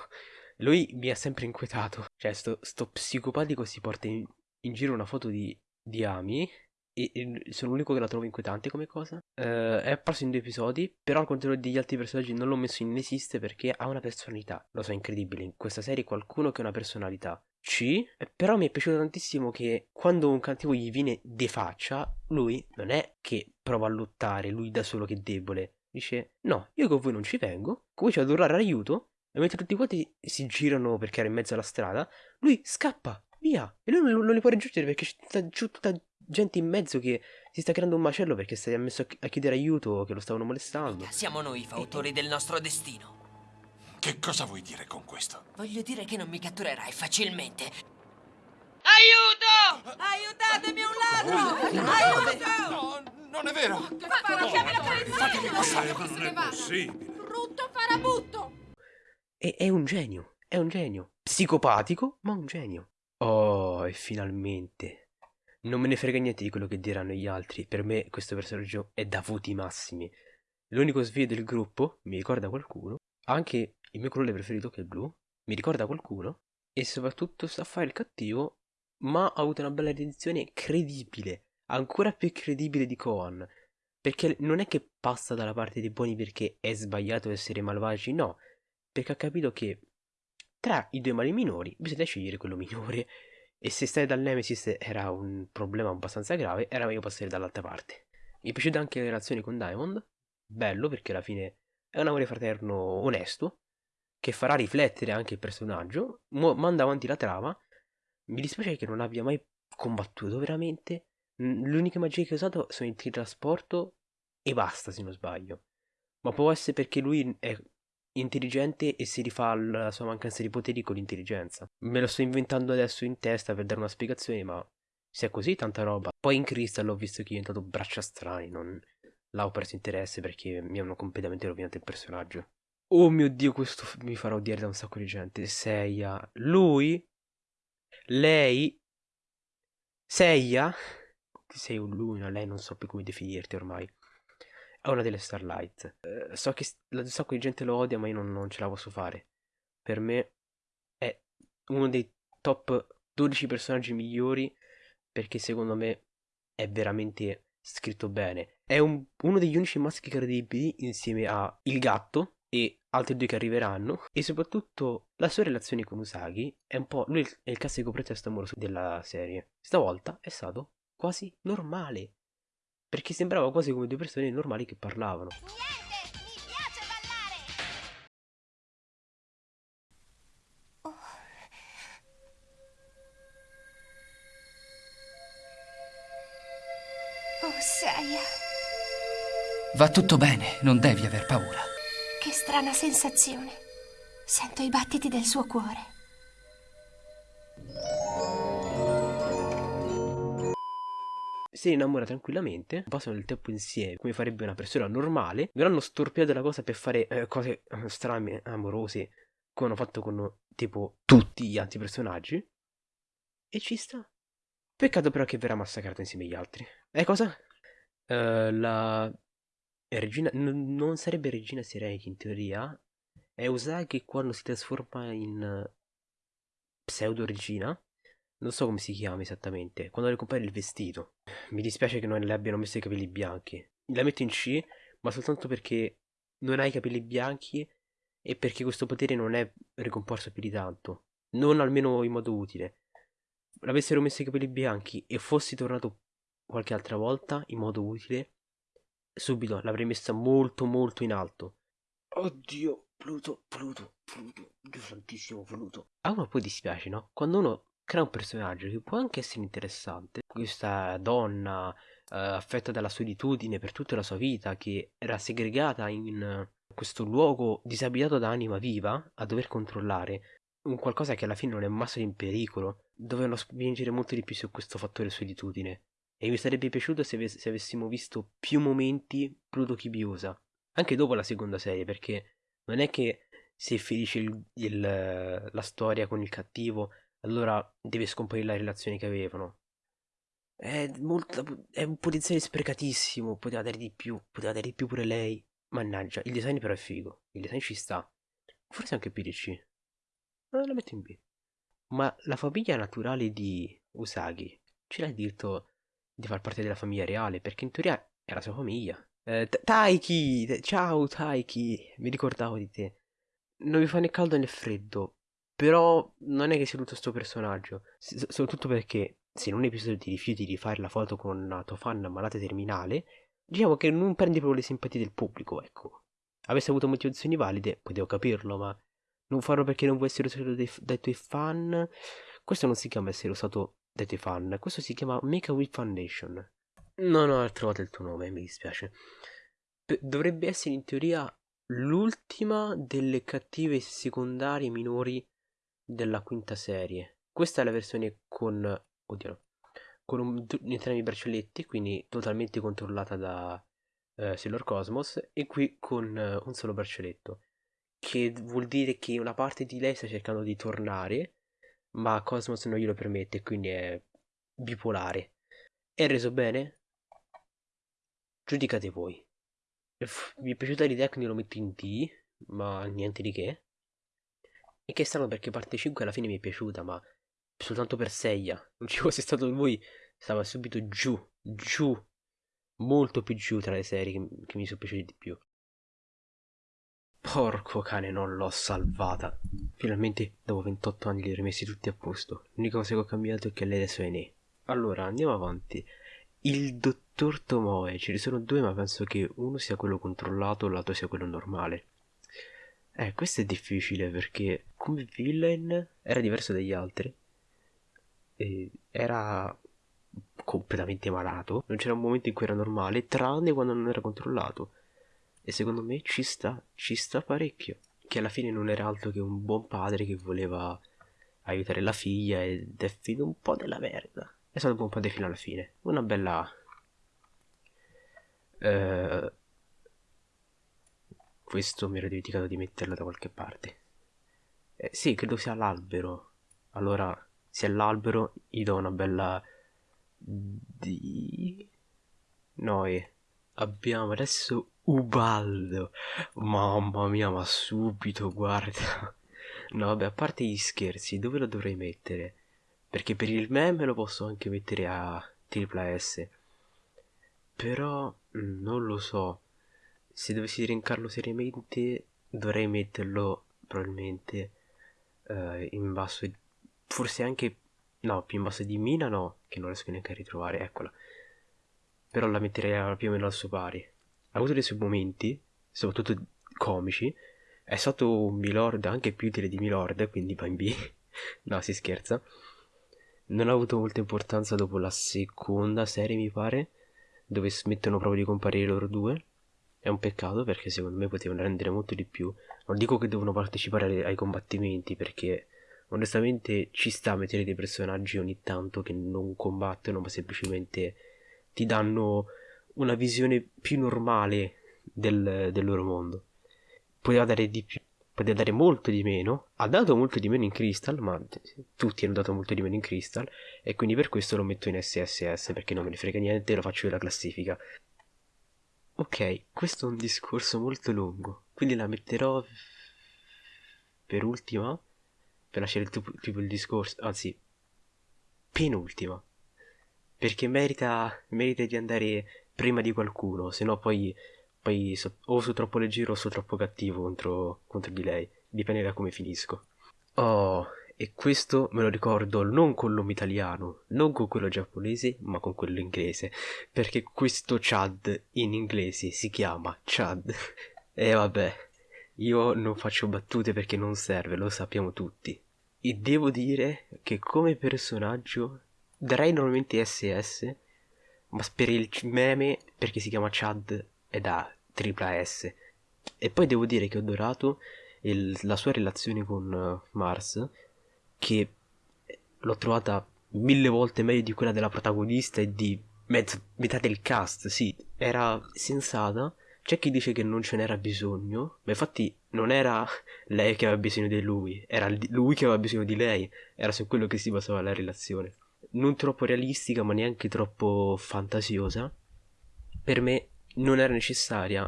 Lui mi ha sempre inquietato. Cioè, sto, sto psicopatico si porta in, in giro una foto di, di Ami. E, e sono l'unico che la trovo inquietante come cosa. Eh, è apparso in due episodi. Però al contrario degli altri personaggi non l'ho messo in inesiste perché ha una personalità. Lo so, incredibile. In questa serie qualcuno che ha una personalità. C, però mi è piaciuto tantissimo che quando un cattivo gli viene de faccia, lui non è che prova a lottare, lui da solo che è debole. Dice, no, io con voi non ci vengo, comincia ad urlare aiuto, e mentre tutti quanti si girano perché era in mezzo alla strada, lui scappa, via. E lui non, non li può raggiungere perché c'è tutta gente in mezzo che si sta creando un macello perché si è messo a chiedere aiuto, che lo stavano molestando. Siamo noi i fautori del nostro destino. Che cosa vuoi dire con questo? Voglio dire che non mi catturerai facilmente. Aiuto! Aiutatemi un ladro! Aiuto! No, non è vero! Fa, chiami la polizia! Fatemi passare, ma non è possibile! Brutto farabutto! E è un genio, è un genio. Psicopatico, ma un genio. Oh, e finalmente. Non me ne frega niente di quello che diranno gli altri. Per me questo personaggio è da voti massimi. L'unico svio del gruppo, mi ricorda qualcuno. Anche il mio colore preferito che è il blu, mi ricorda qualcuno. E soprattutto sa fare il cattivo, ma ha avuto una bella redenzione credibile. Ancora più credibile di Kohan. Perché non è che passa dalla parte dei buoni perché è sbagliato essere malvagi, no perché ha capito che tra i due mali minori bisogna scegliere quello minore e se stare dal Nemesis era un problema abbastanza grave era meglio passare dall'altra parte mi è piaciuta anche la relazione con Diamond bello perché alla fine è un amore fraterno onesto che farà riflettere anche il personaggio manda avanti la trama mi dispiace che non abbia mai combattuto veramente l'unica magia che ha usato sono il teletrasporto e basta se non sbaglio ma può essere perché lui è intelligente e si rifà alla sua mancanza di poteri con l'intelligenza. Me lo sto inventando adesso in testa per dare una spiegazione, ma se è così tanta roba. Poi in Crystal ho visto che è diventato braccia strani, non l'ho perso interesse perché mi hanno completamente rovinato il personaggio. Oh mio dio, questo mi farà odiare da un sacco di gente. Seiya, lui, lei, Seiya, sei un lui, no? lei non so più come definirti ormai è una delle Starlight. Eh, so che un sacco di gente lo odia, ma io non, non, ce la posso fare. Per me è uno dei top 12 personaggi migliori perché secondo me è veramente scritto bene. È un, uno degli unici maschi credibili insieme a Il Gatto e altri due che arriveranno e soprattutto la sua relazione con Usagi è un po' lui è il classico pretesto amoroso della serie. Stavolta è stato quasi normale perché sembrava quasi come due persone normali che parlavano. Niente, mi piace ballare! Oh. Oh, Seiya. Va tutto bene, non devi aver paura. Strana sensazione. Sento i battiti del suo cuore. si innamora tranquillamente, passano il tempo insieme come farebbe una persona normale, verranno storpiate la cosa per fare eh, cose eh, strane, amorose, come hanno fatto con tipo tutti gli altri personaggi. E ci sta. Peccato però che verrà massacrato insieme agli altri. E cosa? Uh, la regina n- non sarebbe regina Serenity in teoria. È Usagi quando si trasforma in pseudo regina non so come si chiama esattamente, quando le compare il vestito. Mi dispiace che non le abbiano messo i capelli bianchi. La metto in C, ma soltanto perché non ha i capelli bianchi e perché questo potere non è ricomparso più di tanto. Non almeno in modo utile. L'avessero messo i capelli bianchi e fossi tornato qualche altra volta in modo utile, subito l'avrei messa molto molto in alto. Oddio, Pluto, Pluto, Pluto, Dio santissimo Pluto. A uno poi dispiace, no? Quando uno crea un personaggio che può anche essere interessante. Questa donna eh, affetta dalla solitudine per tutta la sua vita, che era segregata in questo luogo disabitato da anima viva, a dover controllare un qualcosa che alla fine non è mai stato in pericolo, dovevano spingere molto di più su questo fattore solitudine. E mi sarebbe piaciuto se, ave- se avessimo visto più momenti Pluto Kibiosa, anche dopo la seconda serie, perché non è che se finisce il, il, la storia con il cattivo allora deve scomparire la relazione che avevano. È, molto, è un potenziale sprecatissimo, poteva dare di più, poteva dare di più pure lei. Mannaggia, il design però è figo, il design ci sta. Forse anche PDC. Eh, la metto in B. Ma la famiglia naturale di Usagi ce l'ha diritto di far parte della famiglia reale, perché in teoria è la sua famiglia. Eh, Taiki! Ciao Taiki! Mi ricordavo di te. Non mi fa né caldo né freddo, però non è che sia tutto sto personaggio, S- soprattutto perché se in un episodio ti rifiuti di fare la foto con una tua fan ammalata terminale, diciamo che non prendi proprio le simpatie del pubblico, ecco. Avessi avuto motivazioni valide, potevo capirlo, ma non farlo perché non vuoi essere usato dai, dai, tuoi fan. Questo non si chiama essere usato dai tuoi fan, questo si chiama Make a Wish Foundation. Non ho trovato il tuo nome, mi dispiace. P- dovrebbe essere in teoria l'ultima delle cattive secondarie minori della quinta serie. Questa è la versione con... Oddio no. Con un, entrambi i braccialetti, quindi totalmente controllata da eh, Sailor Cosmos, e qui con eh, un solo braccialetto. Che vuol dire che una parte di lei sta cercando di tornare, ma Cosmos non glielo permette, quindi è bipolare. È reso bene? Giudicate voi. Mi è piaciuta l'idea quindi lo metto in D, ma niente di che. E che è strano perché parte 5 alla fine mi è piaciuta, ma soltanto per Seiya. Non ci fosse stato lui, stava subito giù, giù, molto più giù tra le serie che, che mi sono piaciute di più. Porco cane, non l'ho salvata. Finalmente, dopo 28 anni, li ho rimessi tutti a posto. L'unica cosa che ho cambiato è che lei adesso è ne. Allora, andiamo avanti. Il dottor Tomoe, ce ne sono due, ma penso che uno sia quello controllato e l'altro sia quello normale. Eh, questo è difficile perché come villain era diverso dagli altri. E era completamente malato. Non c'era un momento in cui era normale, tranne quando non era controllato. E secondo me ci sta, ci sta parecchio. Che alla fine non era altro che un buon padre che voleva aiutare la figlia ed è finito un po' della merda. È stato un buon padre fino alla fine. Una bella... Uh, questo mi ero dimenticato di metterlo da qualche parte. Eh, sì, credo sia l'albero. Allora, se è l'albero, gli do una bella... Di... Noi abbiamo adesso Ubaldo. Mamma mia, ma subito, guarda. No, vabbè, a parte gli scherzi, dove lo dovrei mettere? Perché per il meme lo posso anche mettere a tripla S. Però mm, non lo so se dovessi rincarlo seriamente dovrei metterlo probabilmente uh, in basso forse anche no più in basso di Mina no che non riesco neanche a ritrovare eccola però la metterei più o meno al suo pari ha avuto dei suoi momenti soprattutto comici è stato un Milord anche più utile di Milord quindi va no si scherza. Non ha avuto molta importanza dopo la seconda serie mi pare dove smettono proprio di comparire loro due. È un peccato perché secondo me potevano rendere molto di più. Non dico che devono partecipare ai combattimenti perché onestamente ci sta a mettere dei personaggi ogni tanto che non combattono ma semplicemente ti danno una visione più normale del, del loro mondo. Poteva dare di più, poteva dare molto di meno. Ha dato molto di meno in Crystal, ma tutti hanno dato molto di meno in Crystal. E quindi per questo lo metto in SSS perché non me ne frega niente, lo faccio io la classifica. Ok, questo è un discorso molto lungo, quindi la metterò per ultima, per lasciare il tipo, tipo il discorso, anzi, penultima, perché merita, merita di andare prima di qualcuno, se no poi, poi so, o sono troppo leggero o sono troppo cattivo contro, contro di lei, dipende da come finisco. Oh, e questo me lo ricordo non con l'uomo italiano, non con quello giapponese, ma con quello inglese, perché questo Chad in inglese si chiama Chad. e vabbè, io non faccio battute perché non serve, lo sappiamo tutti. E devo dire che come personaggio darei normalmente SS, ma per il meme, perché si chiama Chad, è da tripla S. E poi devo dire che ho adorato il, la sua relazione con uh, Mars, che l'ho trovata mille volte meglio di quella della protagonista e di mezzo, metà del cast, sì, era sensata. C'è chi dice che non ce n'era bisogno, ma infatti non era lei che aveva bisogno di lui, era lui che aveva bisogno di lei, era su quello che si basava la relazione. Non troppo realistica ma neanche troppo fantasiosa, per me non era necessaria,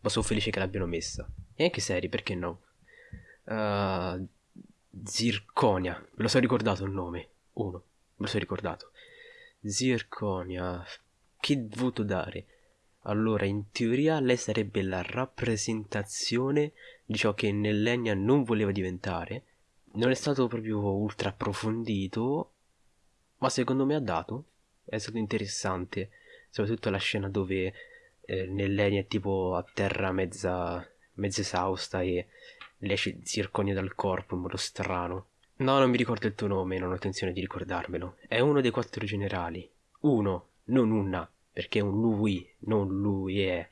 ma sono felice che l'abbiano messa. E anche serie, perché no? Uh, Zirconia, me lo sono ricordato il nome, uno, me lo sono ricordato. Zirconia, che voto dare? Allora, in teoria lei sarebbe la rappresentazione di ciò che Nellenia non voleva diventare. Non è stato proprio ultra approfondito, ma secondo me ha dato. È stato interessante, soprattutto la scena dove eh, Nellenia è tipo a terra mezza, mezza esausta e le esce zirconia dal corpo in modo strano. No, non mi ricordo il tuo nome, non ho intenzione di ricordarmelo. È uno dei quattro generali. Uno, non una, perché è un lui, non lui è.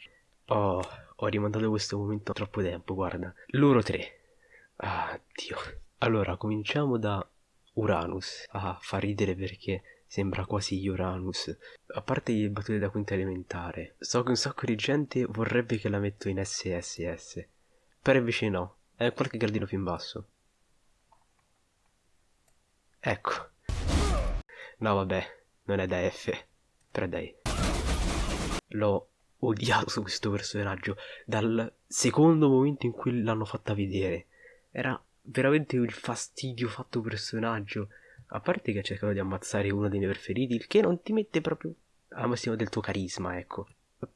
Oh, ho rimandato questo momento troppo tempo, guarda. Loro tre. Ah, Dio. Allora, cominciamo da Uranus. Ah, fa ridere perché sembra quasi Uranus. A parte le battute da quinta elementare, so che un sacco di gente vorrebbe che la metto in SSS. Però invece no, è qualche gradino più in basso. Ecco. No, vabbè, non è da F, però dai. L'ho odiato su questo personaggio dal secondo momento in cui l'hanno fatta vedere. Era veramente il fastidio fatto personaggio. A parte che ha cercato di ammazzare uno dei miei preferiti, il che non ti mette proprio a massimo del tuo carisma, ecco.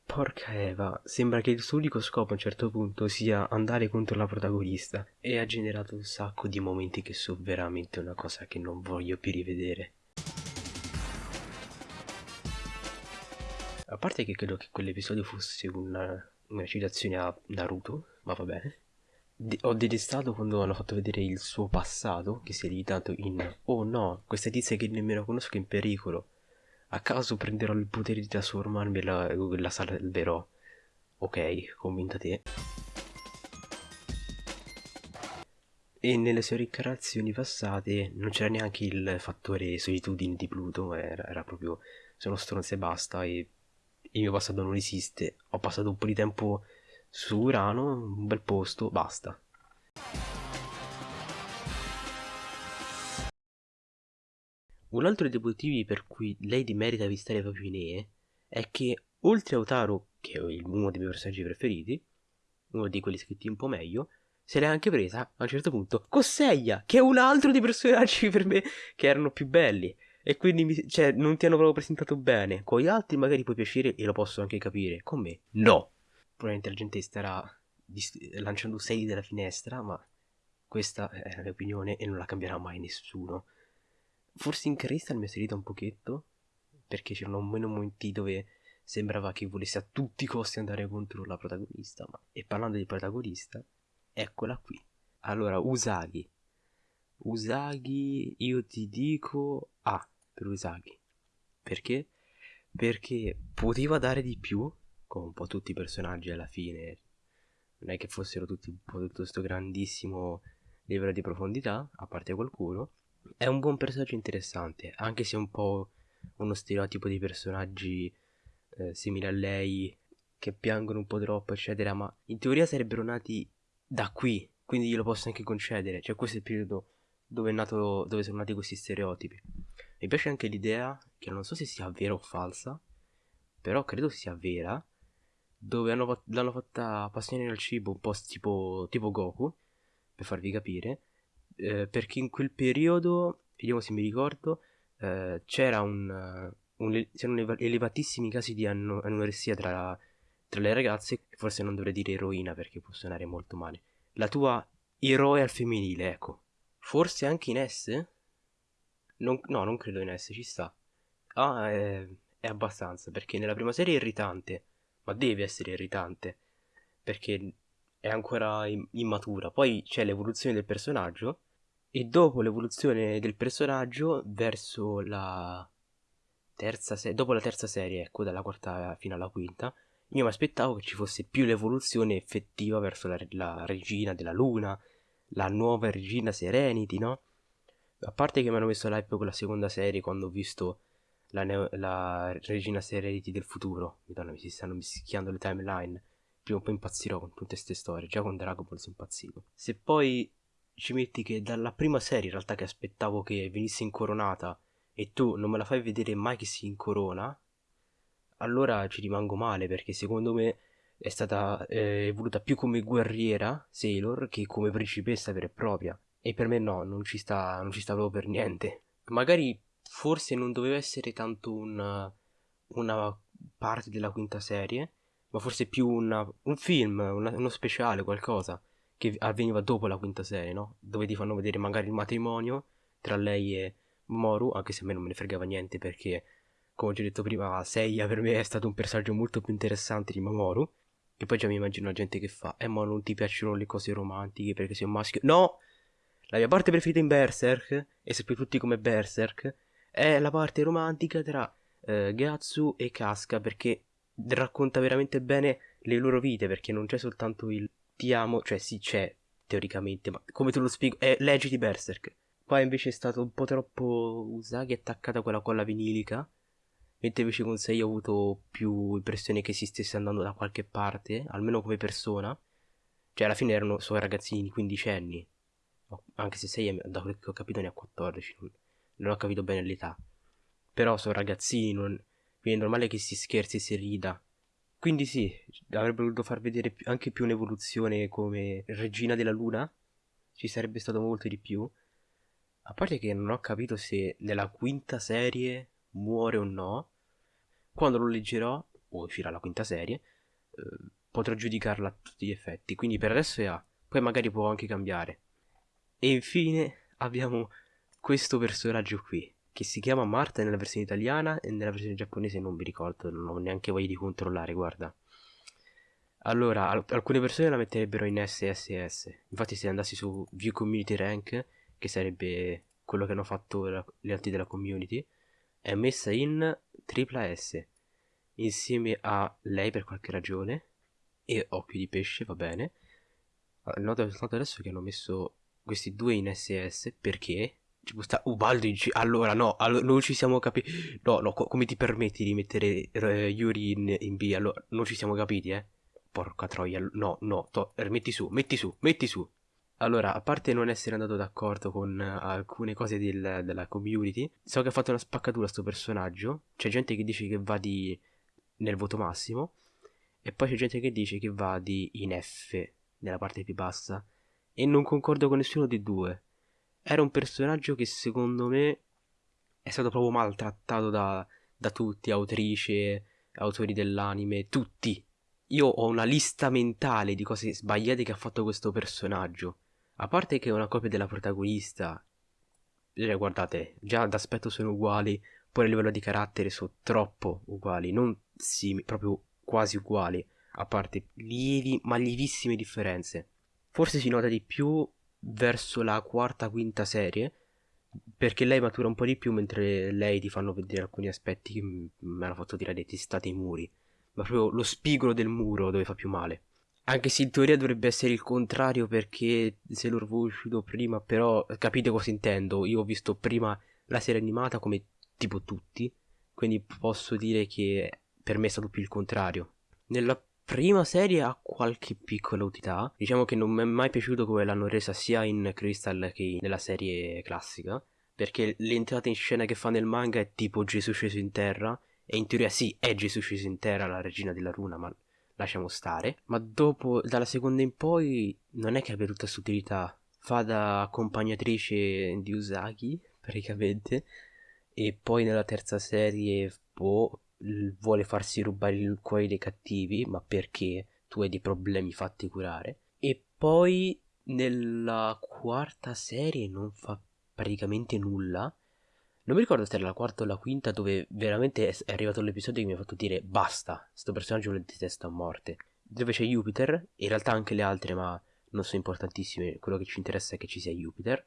Porca Eva, sembra che il suo unico scopo a un certo punto sia andare contro la protagonista e ha generato un sacco di momenti che sono veramente una cosa che non voglio più rivedere. A parte che credo che quell'episodio fosse una, una citazione a Naruto, ma va bene. Ho detestato quando hanno fatto vedere il suo passato, che si è limitato in Oh no, questa tizia che nemmeno conosco è in pericolo a caso prenderò il potere di trasformarmi e la, la salverò. Ok, convinta te. E nelle sue reincarnazioni passate non c'era neanche il fattore solitudine di Pluto, era, era proprio sono stronzo e basta e il mio passato non esiste. Ho passato un po' di tempo su Urano, un bel posto, basta. Un altro dei motivi per cui Lady merita di stare proprio in E è che oltre a Otaro, che è uno dei miei personaggi preferiti, uno di quelli scritti un po' meglio, se l'è anche presa a un certo punto Cosseia, che è un altro dei personaggi per me che erano più belli. E quindi mi, cioè, non ti hanno proprio presentato bene. Con gli altri magari puoi piacere e lo posso anche capire. Con me, no. Probabilmente la gente starà lanciando 6 dalla finestra, ma questa è la mia opinione e non la cambierà mai nessuno. Forse in Crystal mi è salita un pochetto, perché c'erano meno momenti dove sembrava che volesse a tutti i costi andare contro la protagonista. Ma... E parlando di protagonista, eccola qui. Allora, Usagi. Usagi, io ti dico A per Usagi. Perché? Perché poteva dare di più, come un po' tutti i personaggi alla fine. Non è che fossero tutti un po' tutto questo grandissimo livello di profondità, a parte qualcuno è un buon personaggio interessante, anche se è un po' uno stereotipo di personaggi eh, simili a lei, che piangono un po' troppo, eccetera, ma in teoria sarebbero nati da qui, quindi glielo posso anche concedere. Cioè, questo è il periodo dove, nato, dove sono nati questi stereotipi. Mi piace anche l'idea, che non so se sia vera o falsa, però credo sia vera, dove hanno, l'hanno fatta appassionare al cibo un po' tipo, tipo Goku, per farvi capire, eh, perché in quel periodo, vediamo se mi ricordo, eh, c'era un, un, c'erano elevatissimi casi di ano- anoressia tra, tra le ragazze, forse non dovrei dire eroina perché può suonare molto male. La tua eroe al femminile, ecco. Forse anche in S? Non, no, non credo in S, ci sta. Ah, è, è abbastanza, perché nella prima serie è irritante, ma deve essere irritante, perché è ancora immatura. Poi c'è l'evoluzione del personaggio e dopo l'evoluzione del personaggio verso la terza serie, dopo la terza serie, ecco, dalla quarta fino alla quinta, io mi aspettavo che ci fosse più l'evoluzione effettiva verso la, la regina della luna, la nuova regina Serenity, no? A parte che mi hanno messo l'hype con la seconda serie quando ho visto la, neo, la regina Serenity del futuro. Madonna, mi si stanno mischiando le timeline prima o poi impazzirò con tutte queste storie. Già con Dragon Ball sono impazzito. Se poi ci metti che dalla prima serie, in realtà, che aspettavo che venisse incoronata e tu non me la fai vedere mai che si incorona, allora ci rimango male perché secondo me è stata eh, evoluta più come guerriera Sailor che come principessa vera e propria. E per me no, non ci sta, non ci sta proprio per niente. Magari forse non doveva essere tanto una, una parte della quinta serie, ma forse più una, un film, una, uno speciale, qualcosa che avveniva dopo la quinta serie, no? Dove ti fanno vedere magari il matrimonio tra lei e Moru, anche se a me non me ne fregava niente perché, come ho già detto prima, Seiya per me è stato un personaggio molto più interessante di Mamoru. E poi già mi immagino la gente che fa, eh ma non ti piacciono le cose romantiche perché sei un maschio. No! La mia parte preferita in Berserk, e sapete tutti come Berserk, è la parte romantica tra eh, Gatsu e Casca perché racconta veramente bene le loro vite perché non c'è soltanto il ti amo, cioè sì c'è teoricamente, ma come te lo spiego? È leggi di Berserk. Qua invece è stato un po' troppo Usagi attaccata quella colla vinilica, mentre invece con Sei ho avuto più impressione che si stesse andando da qualche parte, almeno come persona. Cioè alla fine erano suoi ragazzini di 15 anni, anche se Sei da quello che ho capito ne ha 14, non, non ho capito bene l'età. Però sono ragazzini, non... quindi è normale che si scherzi e si rida. Quindi sì, avrebbe voluto far vedere anche più un'evoluzione come regina della luna. Ci sarebbe stato molto di più. A parte che non ho capito se nella quinta serie muore o no. Quando lo leggerò, o uscirà la quinta serie, eh, potrò giudicarla a tutti gli effetti. Quindi per adesso è A. Poi magari può anche cambiare. E infine abbiamo questo personaggio qui che si chiama Marta nella versione italiana e nella versione giapponese non mi ricordo, non ho neanche voglia di controllare, guarda. Allora, al- alcune persone la metterebbero in SSS, infatti se andassi su View Community Rank, che sarebbe quello che hanno fatto gli altri della community, è messa in tripla S, insieme a lei per qualche ragione, e Occhio di Pesce, va bene. Noto soltanto adesso che hanno messo questi due in SS perché ci può Ubaldo in C. Allora, no, allora, non ci siamo capiti. No, no, co- come ti permetti di mettere eh, Yuri in, in B? Allora, non ci siamo capiti, eh? Porca troia, no, no, metti su, metti su, metti su. Allora, a parte non essere andato d'accordo con uh, alcune cose del, della community, so che ha fatto una spaccatura sto personaggio. C'è gente che dice che va di nel voto massimo, e poi c'è gente che dice che va di in F, nella parte più bassa. E non concordo con nessuno dei due era un personaggio che secondo me è stato proprio maltrattato da, da tutti, autrice, autori dell'anime, tutti. Io ho una lista mentale di cose sbagliate che ha fatto questo personaggio. A parte che è una copia della protagonista. Cioè, guardate, già d'aspetto sono uguali, poi a livello di carattere sono troppo uguali, non simili, proprio quasi uguali, a parte lievi, ma lievissime differenze. Forse si nota di più verso la quarta, quinta serie, perché lei matura un po' di più mentre lei ti fanno vedere alcuni aspetti che mi hanno fatto dire dei testati i muri, ma proprio lo spigolo del muro dove fa più male. Anche se in teoria dovrebbe essere il contrario perché se l'ho uscito prima, però capite cosa intendo, io ho visto prima la serie animata come tipo tutti, quindi posso dire che per me è stato più il contrario. Nella prima serie ha qualche piccola utilità. Diciamo che non mi è mai piaciuto come l'hanno resa sia in Crystal che nella serie classica. Perché l'entrata in scena che fa nel manga è tipo Gesù sceso in terra. E in teoria sì, è Gesù sceso in terra, la regina della runa, ma lasciamo stare. Ma dopo, dalla seconda in poi, non è che abbia tutta questa utilità. Fa da accompagnatrice di Usagi, praticamente. E poi nella terza serie, boh, vuole farsi rubare il cuore dei cattivi, ma perché tu hai dei problemi fatti curare. E poi nella quarta serie non fa praticamente nulla. Non mi ricordo se era la quarta o la quinta dove veramente è arrivato l'episodio che mi ha fatto dire basta, questo personaggio lo detesto a morte. Dove c'è Jupiter, in realtà anche le altre ma non sono importantissime, quello che ci interessa è che ci sia Jupiter,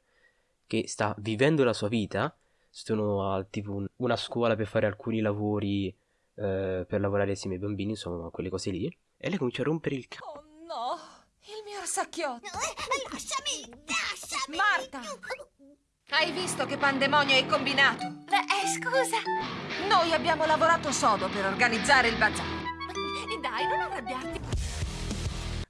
che sta vivendo la sua vita, sono a tipo una scuola per fare alcuni lavori eh, per lavorare assieme ai bambini, insomma, quelle cose lì. E lei comincia a rompere il cazzo. Oh no, il mio orsacchiotto. Lasciami, lasciami. Marta, hai visto che pandemonio hai combinato? Eh, scusa. Noi abbiamo lavorato sodo per organizzare il bazar. Dai, non arrabbiarti.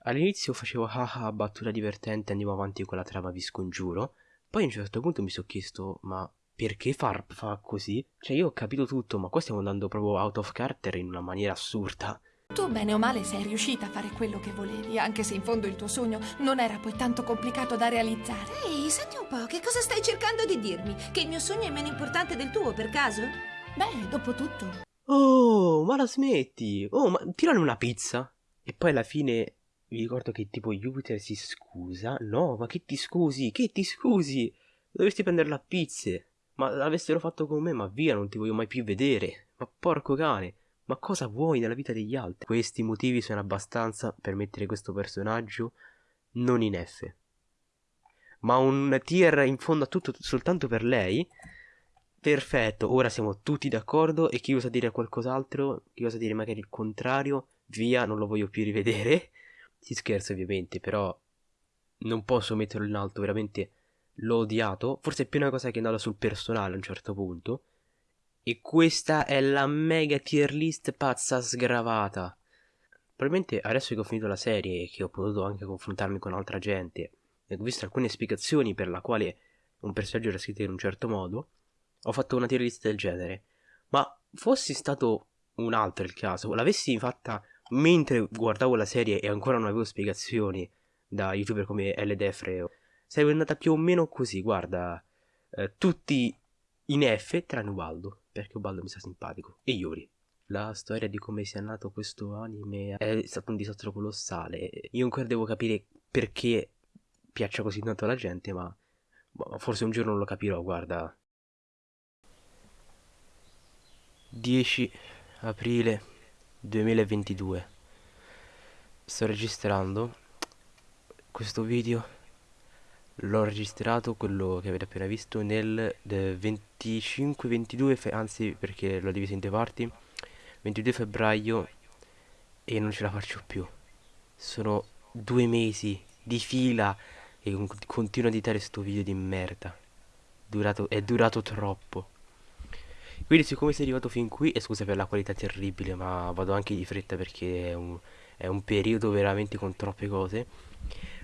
All'inizio facevo haha battuta divertente, andiamo avanti con la trama vi scongiuro. Poi a un certo punto mi sono chiesto, ma perché fa, fa così? Cioè io ho capito tutto, ma qua stiamo andando proprio out of character in una maniera assurda. Tu bene o male sei riuscita a fare quello che volevi, anche se in fondo il tuo sogno non era poi tanto complicato da realizzare. Ehi, senti un po', che cosa stai cercando di dirmi? Che il mio sogno è meno importante del tuo, per caso? Beh, dopo tutto. Oh, ma la smetti? Oh, ma tirane una pizza. E poi alla fine vi ricordo che tipo Jupiter si scusa. No, ma che ti scusi? Che ti scusi? Dovresti prendere la pizza. Ma l'avessero fatto con me, ma via, non ti voglio mai più vedere. Ma porco cane. Ma cosa vuoi nella vita degli altri? Questi motivi sono abbastanza per mettere questo personaggio non in F. Ma un tier in fondo a tutto soltanto per lei. Perfetto, ora siamo tutti d'accordo e chi osa dire qualcos'altro, chi osa dire magari il contrario, via, non lo voglio più rivedere. Si scherza ovviamente, però non posso metterlo in alto, veramente l'ho odiato. Forse è più una cosa che è andata sul personale a un certo punto. E questa è la mega tier list pazza sgravata. Probabilmente adesso che ho finito la serie e che ho potuto anche confrontarmi con altra gente e ho visto alcune spiegazioni per la quale un personaggio era scritto in un certo modo, ho fatto una tier list del genere. Ma fossi stato un altro il caso, l'avessi fatta mentre guardavo la serie e ancora non avevo spiegazioni da youtuber come LDFreo, sarebbe andata più o meno così, guarda, eh, tutti in F tranne Ubaldo, perché Ubaldo mi sta simpatico, e Yuri. La storia di come sia nato questo anime è stato un disastro colossale. Io ancora devo capire perché piaccia così tanto alla gente, ma boh, forse un giorno lo capirò, guarda. 10 aprile 2022 sto registrando questo video l'ho registrato quello che avete appena visto nel 25-22 anzi perché l'ho diviso in due parti. 22 febbraio e non ce la faccio più. Sono due mesi di fila e continuo a editare sto video di merda. Durato, è durato troppo. Quindi siccome sei arrivato fin qui e scusa per la qualità terribile ma vado anche di fretta perché è un, è un periodo veramente con troppe cose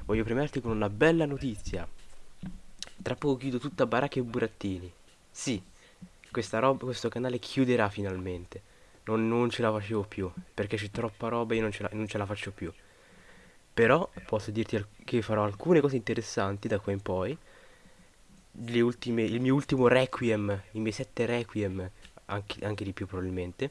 voglio premiarti con una bella notizia. Tra poco chiudo tutta baracca e burattini. Sì questa roba questo canale chiuderà finalmente. Non, non ce la facevo più perché c'è troppa roba e io non ce, la, non ce la faccio più. Però posso dirti che farò alcune cose interessanti da qua in poi. Ultime, il mio ultimo requiem, i miei sette requiem, anche, anche di più probabilmente.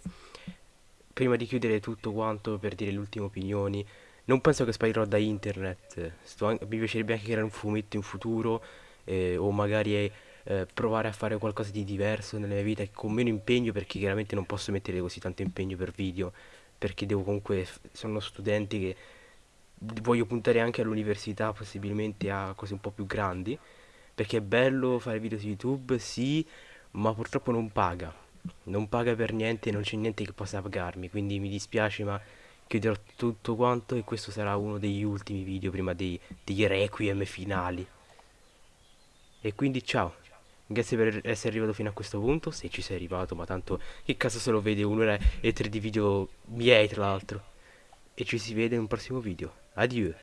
Prima di chiudere tutto quanto per dire le ultime opinioni, non penso che sparirò da internet. Mi piacerebbe anche creare un fumetto in futuro eh, o magari eh, provare a fare qualcosa di diverso nella mia vita con meno impegno perché chiaramente non posso mettere così tanto impegno per video perché devo comunque sono studente che voglio puntare anche all'università possibilmente a cose un po' più grandi perché è bello fare video su YouTube, sì, ma purtroppo non paga. Non paga per niente, non c'è niente che possa pagarmi, quindi mi dispiace, ma chiuderò tutto quanto e questo sarà uno degli ultimi video prima dei, dei requiem finali. E quindi ciao, grazie per essere arrivato fino a questo punto, se ci sei arrivato, ma tanto che caso se lo vede un'ora e tre di video miei tra l'altro. E ci si vede in un prossimo video. Adieu.